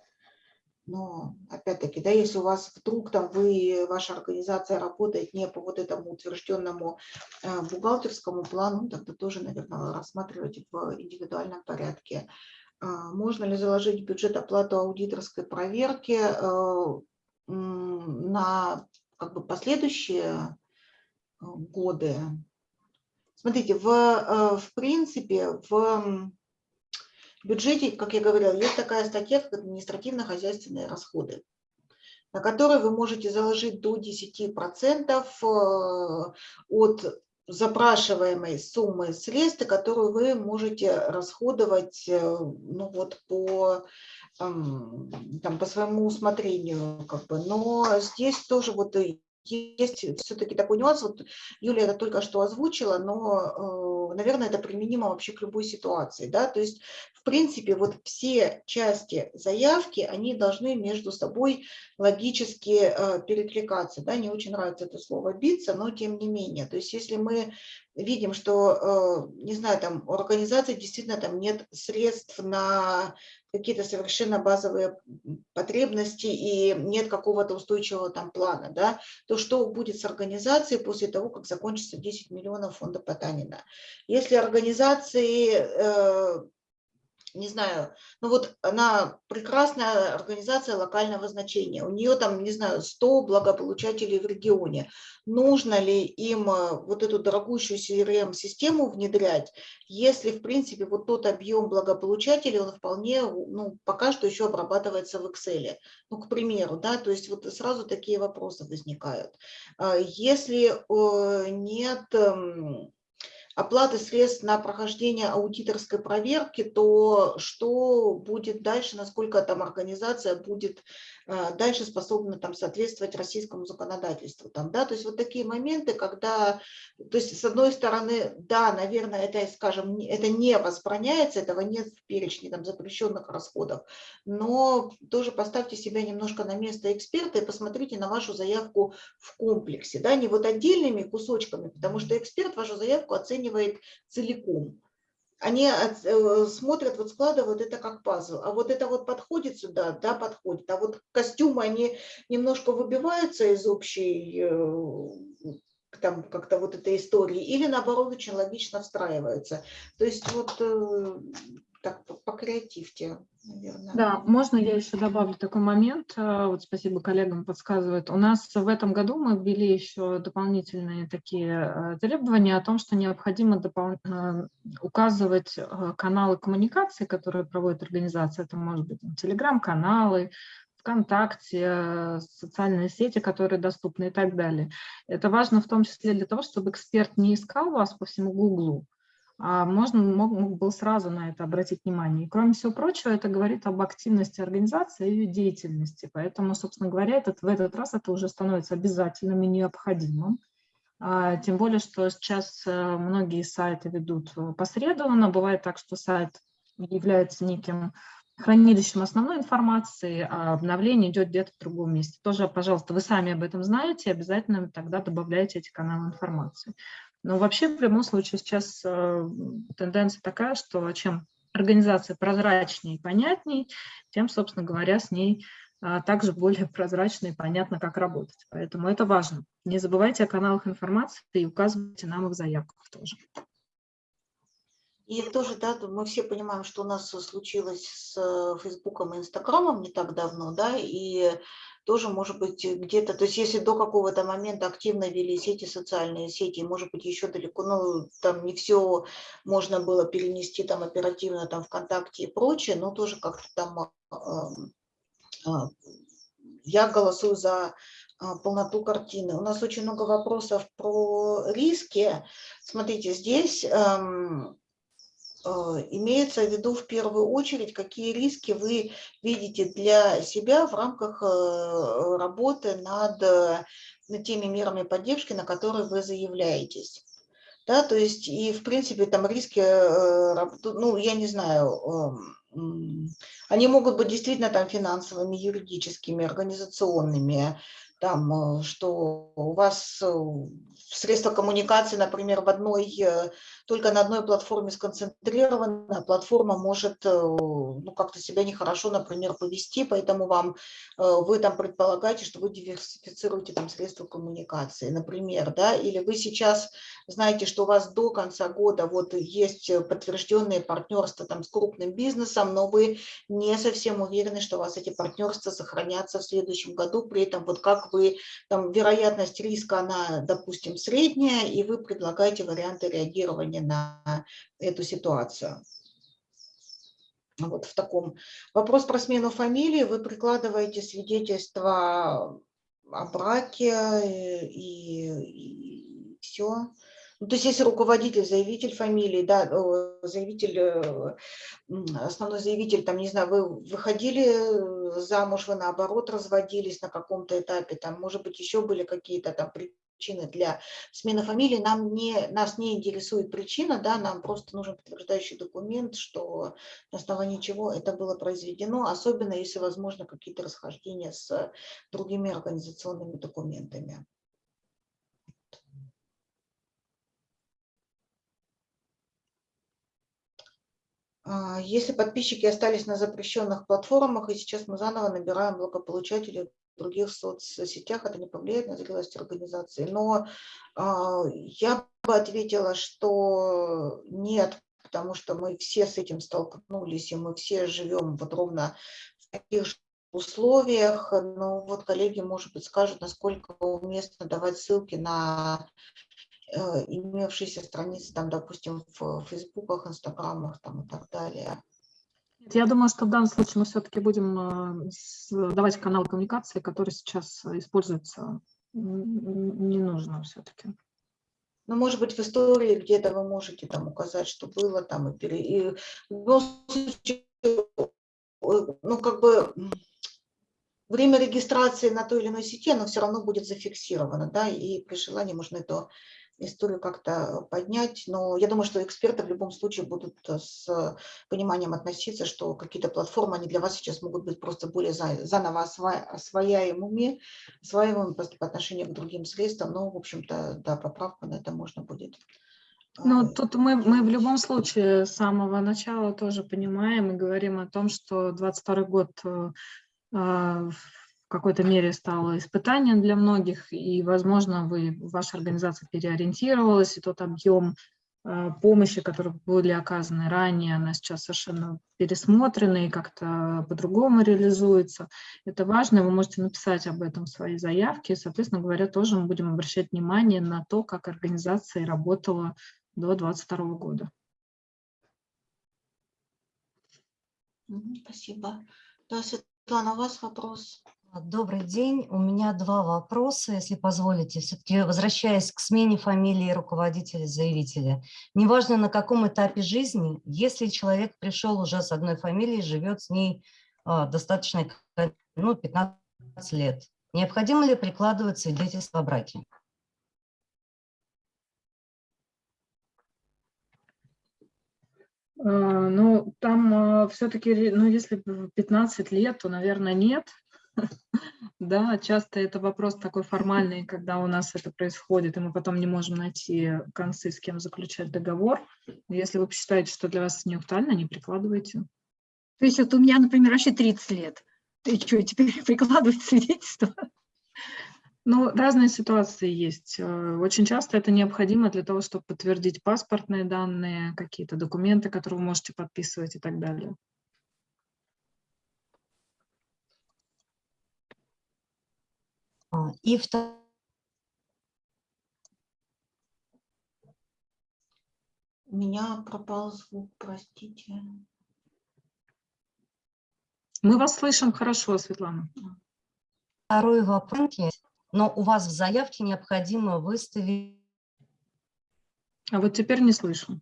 Но опять-таки, да, если у вас вдруг там вы, ваша организация работает не по вот этому утвержденному э, бухгалтерскому плану, тогда тоже, наверное, рассматривать в индивидуальном порядке. А, Можно ли заложить в бюджет оплату аудиторской проверки э, на как бы последующие э, годы? Смотрите, в, э, в принципе, в бюджете, как я говорила, есть такая статья, как административно-хозяйственные расходы, на которые вы можете заложить до 10% э, от запрашиваемой суммы средств, которую вы можете расходовать э, ну вот по, там, по своему усмотрению. Как бы. Но здесь тоже вот есть все-таки такой нюанс, вот Юлия это только что озвучила, но, э, наверное, это применимо вообще к любой ситуации, да, то есть, в принципе, вот все части заявки, они должны между собой логически э, перекликаться, да, не очень нравится это слово биться, но тем не менее, то есть, если мы видим, что, э, не знаю, там у организации действительно там нет средств на какие-то совершенно базовые потребности и нет какого-то устойчивого там плана, да, то что будет с организацией после того, как закончится 10 миллионов фонда Потанина? Если организации э, не знаю, ну вот она прекрасная организация локального значения, у нее там, не знаю, 100 благополучателей в регионе. Нужно ли им э, вот эту дорогущую CRM-систему внедрять, если, в принципе, вот тот объем благополучателей, он вполне, ну, пока что еще обрабатывается в Excel. Ну, к примеру, да, то есть вот сразу такие вопросы возникают. А если э, нет эм, оплаты средств на прохождение аудиторской проверки, то что будет дальше, насколько там организация будет дальше способна там соответствовать российскому законодательству. Там, да? То есть вот такие моменты, когда, то есть с одной стороны, да, наверное, это, скажем, это не возбраняется, этого нет в перечне там, запрещенных расходов, но тоже поставьте себя немножко на место эксперта и посмотрите на вашу заявку в комплексе, да, не вот отдельными кусочками, потому что эксперт вашу заявку оценивает целиком. Они э, смотрят, вот складывают это как пазл. А вот это вот подходит сюда, да, подходит. А вот костюмы, они немножко выбиваются из общей э, там как-то вот этой истории, или наоборот очень логично встраиваются. То есть вот э, так покреативьте, наверное. Да, можно я еще добавлю такой момент, э, вот спасибо коллегам подсказывают. У нас в этом году мы ввели еще дополнительные такие э, требования о том, что необходимо допол... Э, указывать каналы коммуникации, которые проводит организация, это может быть телеграм-каналы, ВКонтакте, социальные сети, которые доступны и так далее. Это важно в том числе для того, чтобы эксперт не искал вас по всему Гуглу, а можно мог, мог был сразу на это обратить внимание. И кроме всего прочего, это говорит об активности организации и ее деятельности. Поэтому, собственно говоря, этот, в этот раз это уже становится обязательным и необходимым. А, тем более, что сейчас э, многие сайты ведут э, посредованно. Бывает так, что сайт является неким хранилищем основной информации, а обновление идет где-то в другом месте. Тоже, пожалуйста, вы сами об этом знаете, обязательно тогда добавляйте эти каналы информации. Но вообще, в любом случае, сейчас э, тенденция такая, что чем организация прозрачнее и понятнее, тем, собственно говоря, с ней а, также более прозрачно и понятно, как работать. Поэтому это важно. Не забывайте о каналах информации и указывайте нам их заявках тоже. И тоже, да, мы все понимаем, что у нас случилось с э, Фейсбуком и Инстаграмом не так давно, да, и тоже, может быть, где-то, то есть если до какого-то момента активно велись эти социальные сети, может быть, еще далеко, ну, там не все можно было перенести там оперативно там ВКонтакте и прочее, но тоже как-то там э, э, я голосую за полноту картины. У нас очень много вопросов про риски. Смотрите, здесь эм, Э, имеется в виду в первую очередь, какие риски вы видите для себя в рамках э, работы над, над теми мерами поддержки, на которые вы заявляетесь. Да, то есть и в принципе там риски, э, ну я не знаю, они могут быть действительно там финансовыми, юридическими, организационными, там, что у вас средства коммуникации, например, в одной только на одной платформе сконцентрирована, платформа может э, ну, как-то себя нехорошо, например, повести, поэтому вам, э, вы там предполагаете, что вы диверсифицируете там средства коммуникации, например, да, или вы сейчас знаете, что у вас до конца года вот есть подтвержденные партнерства там с крупным бизнесом, но вы не совсем уверены, что у вас эти партнерства сохранятся в следующем году, при этом вот как вы, там вероятность риска, она, допустим, средняя, и вы предлагаете варианты реагирования на эту ситуацию. Вот в таком. Вопрос про смену фамилии. Вы прикладываете свидетельство о браке э, и, и все. Ну, то есть если руководитель, заявитель фамилии, да, заявитель, э, основной заявитель, там, не знаю, вы выходили замуж, вы наоборот разводились на каком-то этапе, там, может быть, еще были какие-то там причины для смены фамилии, нам не, нас не интересует причина, да, нам просто нужен подтверждающий документ, что на основании чего это было произведено, особенно если возможно какие-то расхождения с другими организационными документами. А, если подписчики остались на запрещенных платформах, и сейчас мы заново набираем благополучателей других соцсетях, это не повлияет на зрелость организации. Но а, я бы ответила, что нет, потому что мы все с этим столкнулись, и мы все живем вот ровно в таких же условиях. Но вот коллеги, может быть, скажут, насколько уместно давать ссылки на Э, имевшиеся страницы, там, допустим, в фейсбуках, инстаграмах там, и так далее. Я думаю, что в данном случае мы все-таки будем э, давать канал коммуникации, который сейчас используется, не нужно все-таки. Ну, может быть, в истории где-то вы можете там указать, что было там, и, пере... и случае, ну, как бы время регистрации на той или иной сети, оно все равно будет зафиксировано, да, и при желании можно это историю как-то поднять. Но я думаю, что эксперты в любом случае будут с пониманием относиться, что какие-то платформы, они для вас сейчас могут быть просто более заново освояемыми, осваиваемыми по отношению к другим средствам. Но, в общем-то, да, поправку на это можно будет ну, тут мы, мы в любом случае с самого начала тоже понимаем и говорим о том, что 22 год э, а, какой-то мере стало испытанием для многих, и, возможно, вы, ваша организация переориентировалась, и тот объем э, помощи, которые были оказаны ранее, она сейчас совершенно пересмотрена и как-то по-другому реализуется. Это важно, вы можете написать об этом в своей заявке, соответственно говоря, тоже мы будем обращать внимание на то, как организация работала до 2022 года. Спасибо. Да, Светлана, у вас вопрос? Добрый день. У меня два вопроса, если позволите. Все-таки возвращаясь к смене фамилии руководителя-заявителя. Неважно, на каком этапе жизни, если человек пришел уже с одной фамилией, живет с ней а, достаточно ну, 15 лет, необходимо ли прикладывать свидетельство о браке? А, ну, там а, все-таки, ну, если 15 лет, то, наверное, нет. Да, часто это вопрос такой формальный, когда у нас это происходит, и мы потом не можем найти концы, с кем заключать договор. Если вы посчитаете, что для вас не актуально, не прикладывайте. То есть вот у меня, например, вообще 30 лет. Ты что, теперь прикладывать свидетельство? Ну, разные ситуации есть. Э, очень часто это необходимо для того, чтобы подтвердить паспортные данные, какие-то документы, которые вы можете подписывать и так далее. И второе. У меня пропал звук, простите. Мы вас слышим хорошо, Светлана. Второй вопрос. Но у вас в заявке необходимо выставить... А вот теперь не слышу.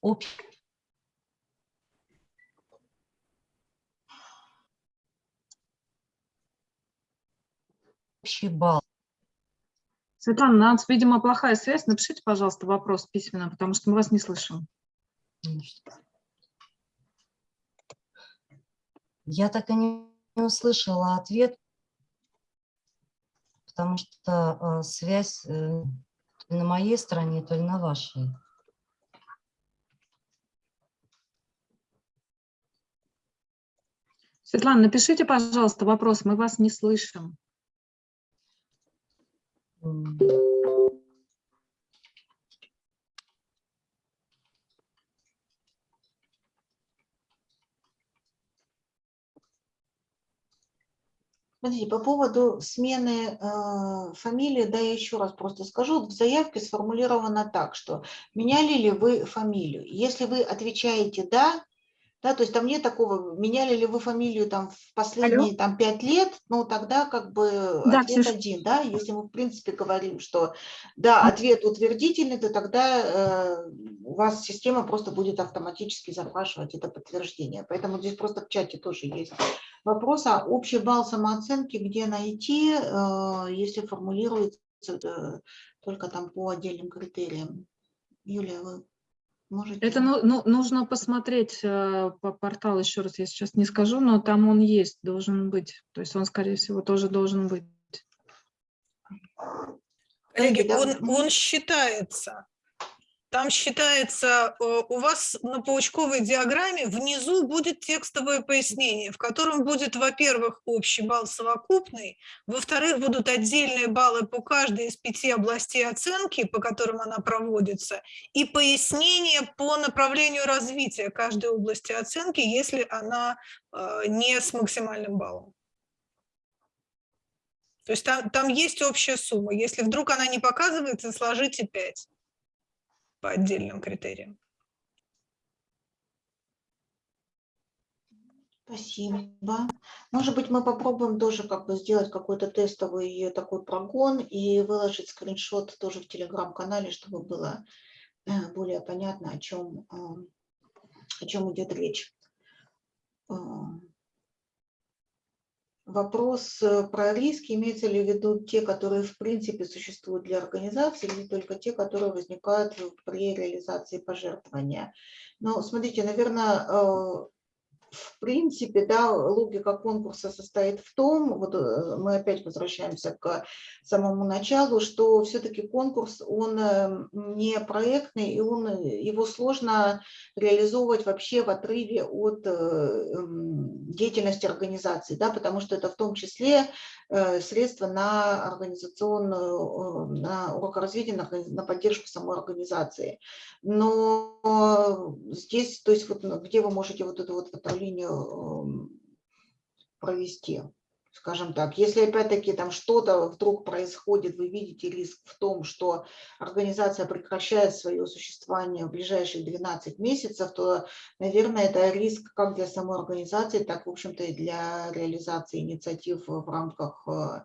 Общий общий балл. Светлана, ну, у нас, видимо, плохая связь. Напишите, пожалуйста, вопрос письменно, потому что мы вас не слышим. Я так и не услышала ответ, потому что а, связь э, на моей стороне, то ли на вашей. Светлана, напишите, пожалуйста, вопрос, мы вас не слышим. Смотрите, по поводу смены э, фамилии, да, я еще раз просто скажу. В заявке сформулировано так, что меняли ли вы фамилию. Если вы отвечаете «да», да, то есть там нет такого, меняли ли вы фамилию там в последние там пять лет, ну тогда как бы Да, ответ Ксюш. один, да, если мы в принципе говорим, что да, ответ утвердительный, то тогда э, у вас система просто будет автоматически запрашивать это подтверждение. Поэтому здесь просто в чате тоже есть вопрос, а общий балл самооценки где найти, э, если формулируется э, только там по отдельным критериям. Юлия, вы можете? Это ну, ну, нужно посмотреть э, по порталу, еще раз я сейчас не скажу, но там он есть, должен быть. То есть он, скорее всего, тоже должен быть. Коллеги, он, он считается. Там считается, э, у вас на паучковой диаграмме внизу будет текстовое пояснение, в котором будет, во-первых, общий балл совокупный, во-вторых, будут отдельные баллы по каждой из пяти областей оценки, по которым она проводится, и пояснение по направлению развития каждой области оценки, если она э, не с максимальным баллом. То есть там, там есть общая сумма. Если вдруг она не показывается, сложите 5 по отдельным критериям. Спасибо. Может быть, мы попробуем тоже как бы сделать какой-то тестовый такой прогон и выложить скриншот тоже в телеграм-канале, чтобы было э, более понятно, о чем, э, о чем идет речь. Э, Вопрос э, про риски, имеется ли в виду те, которые в принципе существуют для организации, или только те, которые возникают при реализации пожертвования. Ну, смотрите, наверное, в принципе, да, логика конкурса состоит в том, вот э, мы опять возвращаемся к самому началу, что все-таки конкурс, он э, не проектный, и он, э, его сложно реализовывать вообще в отрыве от м, деятельности организации, да, потому что это в том числе средства на организационную, на урокоразвитие, на, органи- на поддержку самой организации. Но здесь, то есть вот где вы можете вот эту вот линию эм, провести, скажем так. Если опять-таки там что-то вдруг происходит, вы видите риск в том, что организация прекращает свое существование в ближайшие 12 месяцев, то, наверное, это риск как для самой организации, так, в общем-то, и для реализации инициатив в рамках э,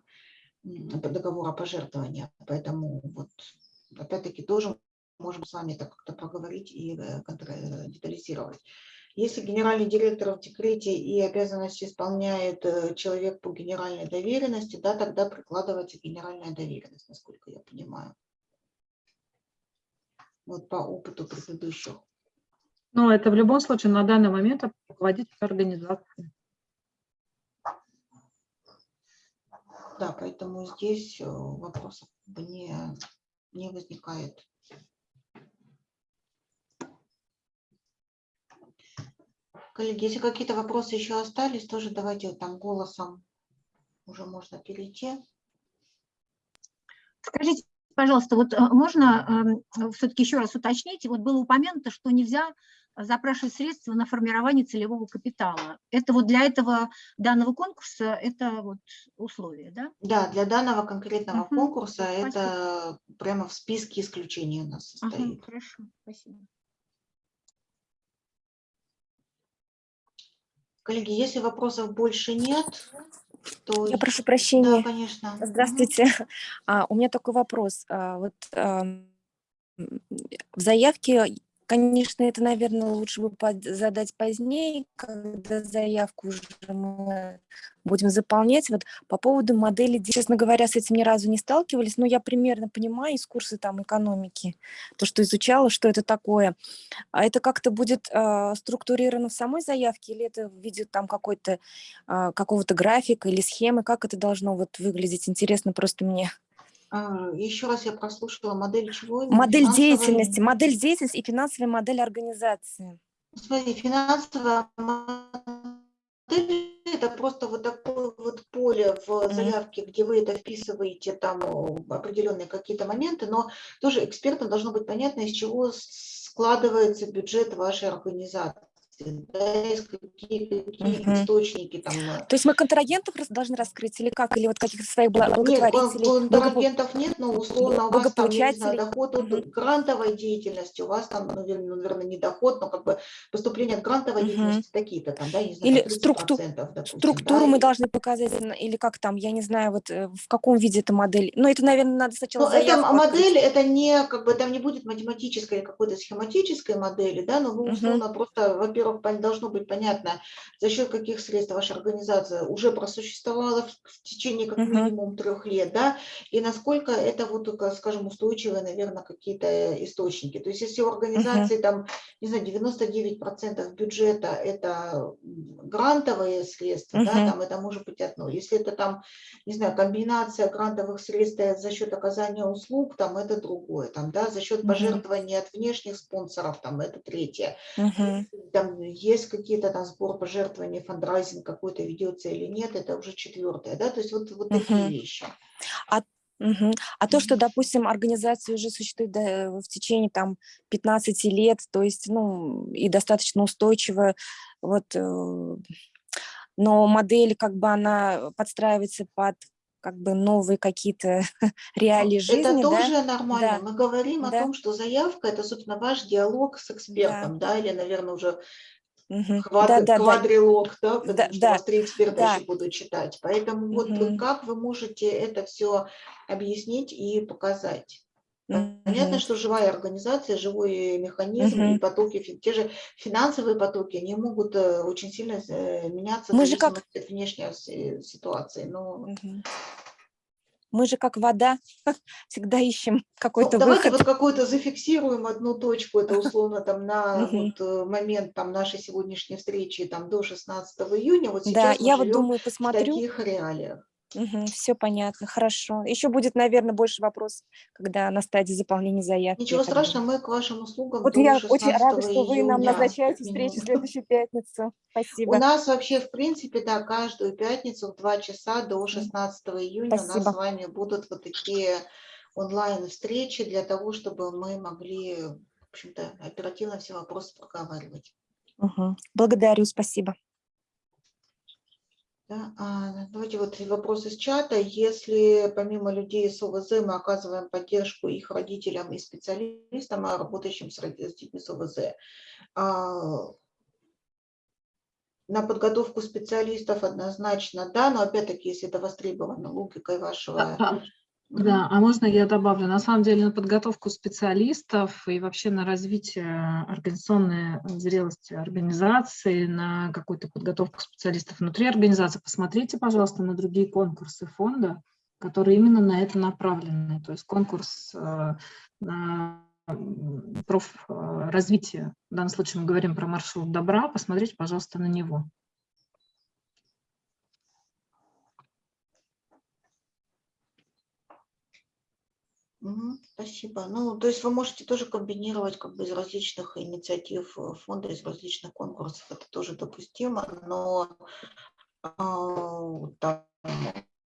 договора пожертвования. Поэтому вот опять-таки тоже можем с вами это как-то поговорить и э, контр- детализировать. Если генеральный директор в декрете и обязанности исполняет э, человек по генеральной доверенности, да, тогда прикладывается генеральная доверенность, насколько я понимаю. Вот по опыту предыдущих. Но это в любом случае на данный момент руководитель организации. Да, поэтому здесь э, вопросов не, не возникает. Коллеги, если какие-то вопросы еще остались, тоже давайте вот там голосом уже можно перейти. Скажите, пожалуйста, вот э, можно все-таки еще раз уточнить, вот было упомянуто, что нельзя запрашивать средства на формирование целевого капитала. Это вот для этого данного конкурса это вот условие, да? Да, для данного конкретного Мгм. конкурса Спасибо. это прямо в списке исключений у нас Ага, состоит. хорошо, спасибо. Коллеги, если вопросов больше нет, то... Я прошу Да, прощения. конечно. Мгм. Здравствуйте. А, у меня такой вопрос. А, вот м, в заявке, конечно, это, наверное, лучше бы задать позднее, когда заявку уже мы будем заполнять. Вот по поводу модели, де- честно говоря, с этим ни разу не сталкивались, но я примерно понимаю из курса там экономики, то, что изучала, что это такое. А это как-то будет а, структурировано в самой заявке или это в виде там какой-то а, какого-то графика или схемы? Как это должно вот выглядеть? Интересно просто мне. А, Еще раз я прослушала модель чего? Модель деятельности, модель деятельности и финансовая модель организации. Смотри, финансовая это просто вот такое вот поле в заявке, где вы это вписываете, там определенные какие-то моменты, но тоже экспертам должно быть понятно, из чего складывается бюджет вашей организации да, есть какие, какие Мгм. источники там. э. То есть мы контрагентов должны раскрыть или как? Или вот каких-то своих Нет, благотворителей? благопо- контрагентов нет, но условно у вас там, не знаю, доход от грантовой деятельности, у вас там, наверное, наверное, не доход, но как бы поступление от грантовой Мгм. деятельности такие-то там, да, не знаю, Или структу- 30%, допустим, Структуру да, мы и- должны показать, на- или как там, я не знаю, вот э, в каком виде эта модель. Ну, это, наверное, надо сначала Ну, это модель, это не, как бы, там не будет математической или какой-то схематической модели, да, но вы условно просто, во-первых, пон- должно быть понятно, за счет каких средств ваша организация уже просуществовала в, в течение как минимум трех лет, да, и насколько это вот, только, скажем, устойчивые, наверное, какие-то источники. То есть если у организации там, не знаю, 99% бюджета это грантовые средства, да, там это может быть одно. Если это там не знаю, комбинация грантовых средств э, за счет оказания услуг, там это другое, там, да, за счет пожертвований от внешних спонсоров, там это третье. Мгм. Там есть какие-то там сбор пожертвований, фандрайзинг какой-то ведется или нет, это уже четвертое, да, то есть вот, вот такие Мгм. вещи. Мгм. А то, что, допустим, организация уже существует в течение там 15 лет, то есть, ну, и достаточно устойчивая, вот, э, но модель, как бы, она подстраивается под, как бы, новые какие-то реалии жизни, Это да? тоже нормально. Да. Мы говорим о Да. том, что заявка – это, собственно, ваш диалог с экспертом, да, или, наверное, уже квад- Да, да, да. квадрилог, да, потому Да, что да, вас три эксперта да. еще будут читать. Поэтому вот Мгм. как вы можете это все объяснить и показать? Понятно, Мгм. что живая организация, живой механизм и Мгм. потоки, те же финансовые потоки, они могут э, очень сильно э, меняться в Мы же как- от внешней си- ситуации. Но Мгм. Мы же как вода всегда ищем Ну, какой-то давайте выход. вот какую-то зафиксируем одну точку, это условно там на вот э, момент там нашей сегодняшней встречи там до 16 июня. Вот Да, сейчас мы я вот думаю, в посмотрю. таких реалиях. Все понятно, хорошо. Еще будет, наверное, больше вопросов, когда на стадии заполнения заявки. Ничего страшного, мы к вашим услугам Вот я 16 очень рада, что вы нам назначаете встречу в следующую пятницу. У Спасибо. нас вообще, в принципе, да, каждую пятницу в 2 часа до 16 июня у нас Спасибо. с вами будут вот такие онлайн-встречи для того, чтобы мы могли, в общем-то, оперативно все вопросы проговаривать. Мгм. Благодарю, спасибо. А, давайте вот вопрос из чата. Если помимо людей с ОВЗ мы оказываем поддержку их родителям и специалистам, а работающим с, с детьми с ОВЗ, а, на подготовку специалистов однозначно да, но опять-таки, если это востребовано логикой вашего... Да, а можно я добавлю? На самом деле на подготовку специалистов и вообще на развитие организационной зрелости организации, на какую-то подготовку специалистов внутри организации, посмотрите, пожалуйста, на другие конкурсы фонда, которые именно на это направлены. То есть конкурс э, на профразвитие, в данном случае мы говорим про маршрут добра, посмотрите, пожалуйста, на него. Спасибо. Ну, то есть вы можете тоже комбинировать как бы из различных инициатив э, фонда, из различных конкурсов. Это тоже допустимо, но там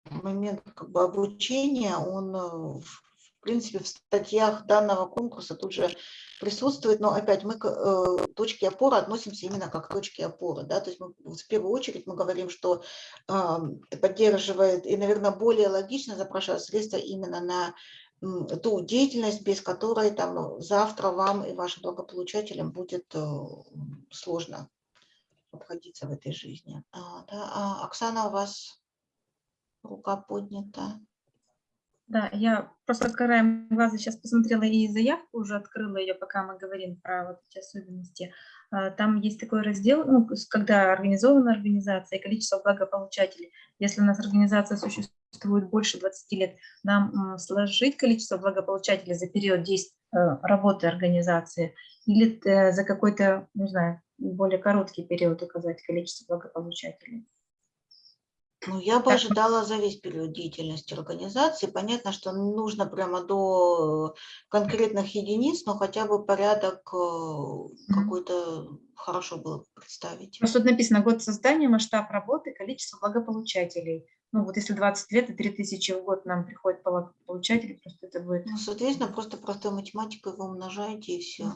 момент как бы обучения, он э, в принципе в статьях данного конкурса тут же присутствует, но опять мы к э, точке опоры относимся именно как к точке опоры, да, то есть мы в первую очередь мы говорим, что ам, поддерживает и, наверное, более логично запрашивать средства именно на ту деятельность, без которой там завтра вам и вашим благополучателям будет э, сложно обходиться в этой жизни. А, да, а, Оксана, у вас рука поднята. Да, я просто краем глаза сейчас посмотрела и заявку, уже открыла ее, пока мы говорим про вот эти особенности. А, Там есть такой раздел, ну, когда организована организация и количество благополучателей. Если у нас организация существует больше 20 лет, нам сложить количество благополучателей за период действия работы организации или э, за какой-то, не знаю, более короткий период указать количество благополучателей. Ну, я бы ожидала за весь период деятельности организации. Понятно, что нужно прямо до конкретных единиц, но хотя бы порядок э, какой-то хорошо было бы представить. Просто тут написано год создания, масштаб работы, количество благополучателей. Ну вот если 20 лет и 3000 в год нам приходит благополучателей, просто это будет... Ну, соответственно, просто простой математикой вы умножаете и все.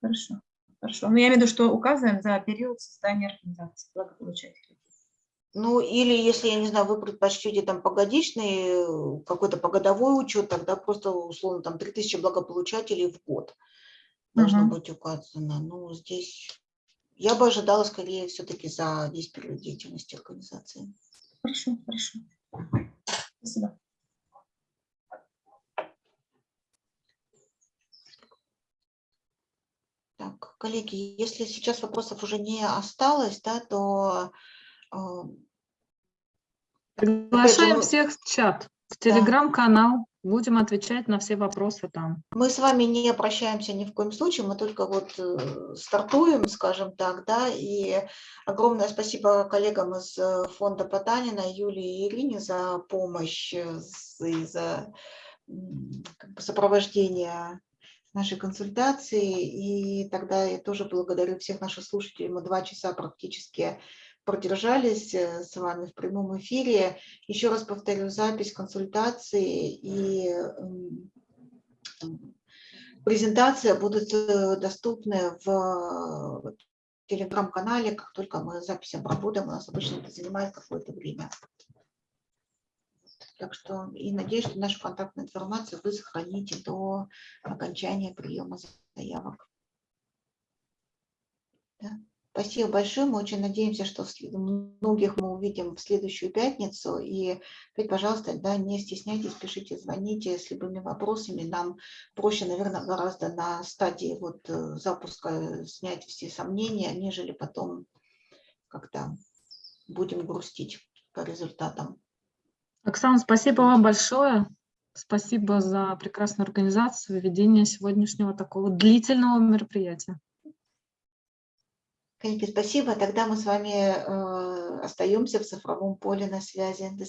Хорошо, хорошо. Но я имею в виду, что указываем за период создания организации благополучателей. Ну, или если, я не знаю, вы предпочтете там погодичный, э, какой-то погодовой учет, тогда просто, условно, там 3000 благополучателей в год должно Мгм. быть указано. Ну, здесь я бы ожидала скорее все-таки за весь период деятельности организации. Хорошо, хорошо. Спасибо. Так, коллеги, если сейчас вопросов уже не осталось, да, то Приглашаем всех в чат, в телеграм-канал. Будем отвечать на все вопросы там. Мы с вами не прощаемся ни в коем случае, мы только вот э, стартуем, скажем так, да, и огромное спасибо коллегам из э, фонда Потанина, Юлии и Ирине за помощь э, и за как бы сопровождение нашей консультации. И тогда я тоже благодарю всех наших слушателей. Мы два часа практически продержались э, с вами в прямом эфире. Еще раз повторю, запись консультации и презентация будут э, доступны в телеграм-канале, как только мы запись обработаем. У нас обычно это занимает какое-то время. Так что и надеюсь, что нашу контактную информацию вы сохраните до окончания приема заявок. Да. Спасибо большое. Мы очень надеемся, что многих мы увидим в следующую пятницу. И опять, пожалуйста, да, не стесняйтесь, пишите, звоните с любыми вопросами. Нам проще, наверное, гораздо на стадии вот э, запуска снять все сомнения, нежели потом как-то будем грустить по результатам. Оксана, спасибо вам большое. Спасибо за прекрасную организацию, ведение сегодняшнего такого длительного мероприятия. Коллеги, спасибо. Тогда мы с вами э, остаемся в цифровом поле на связи. До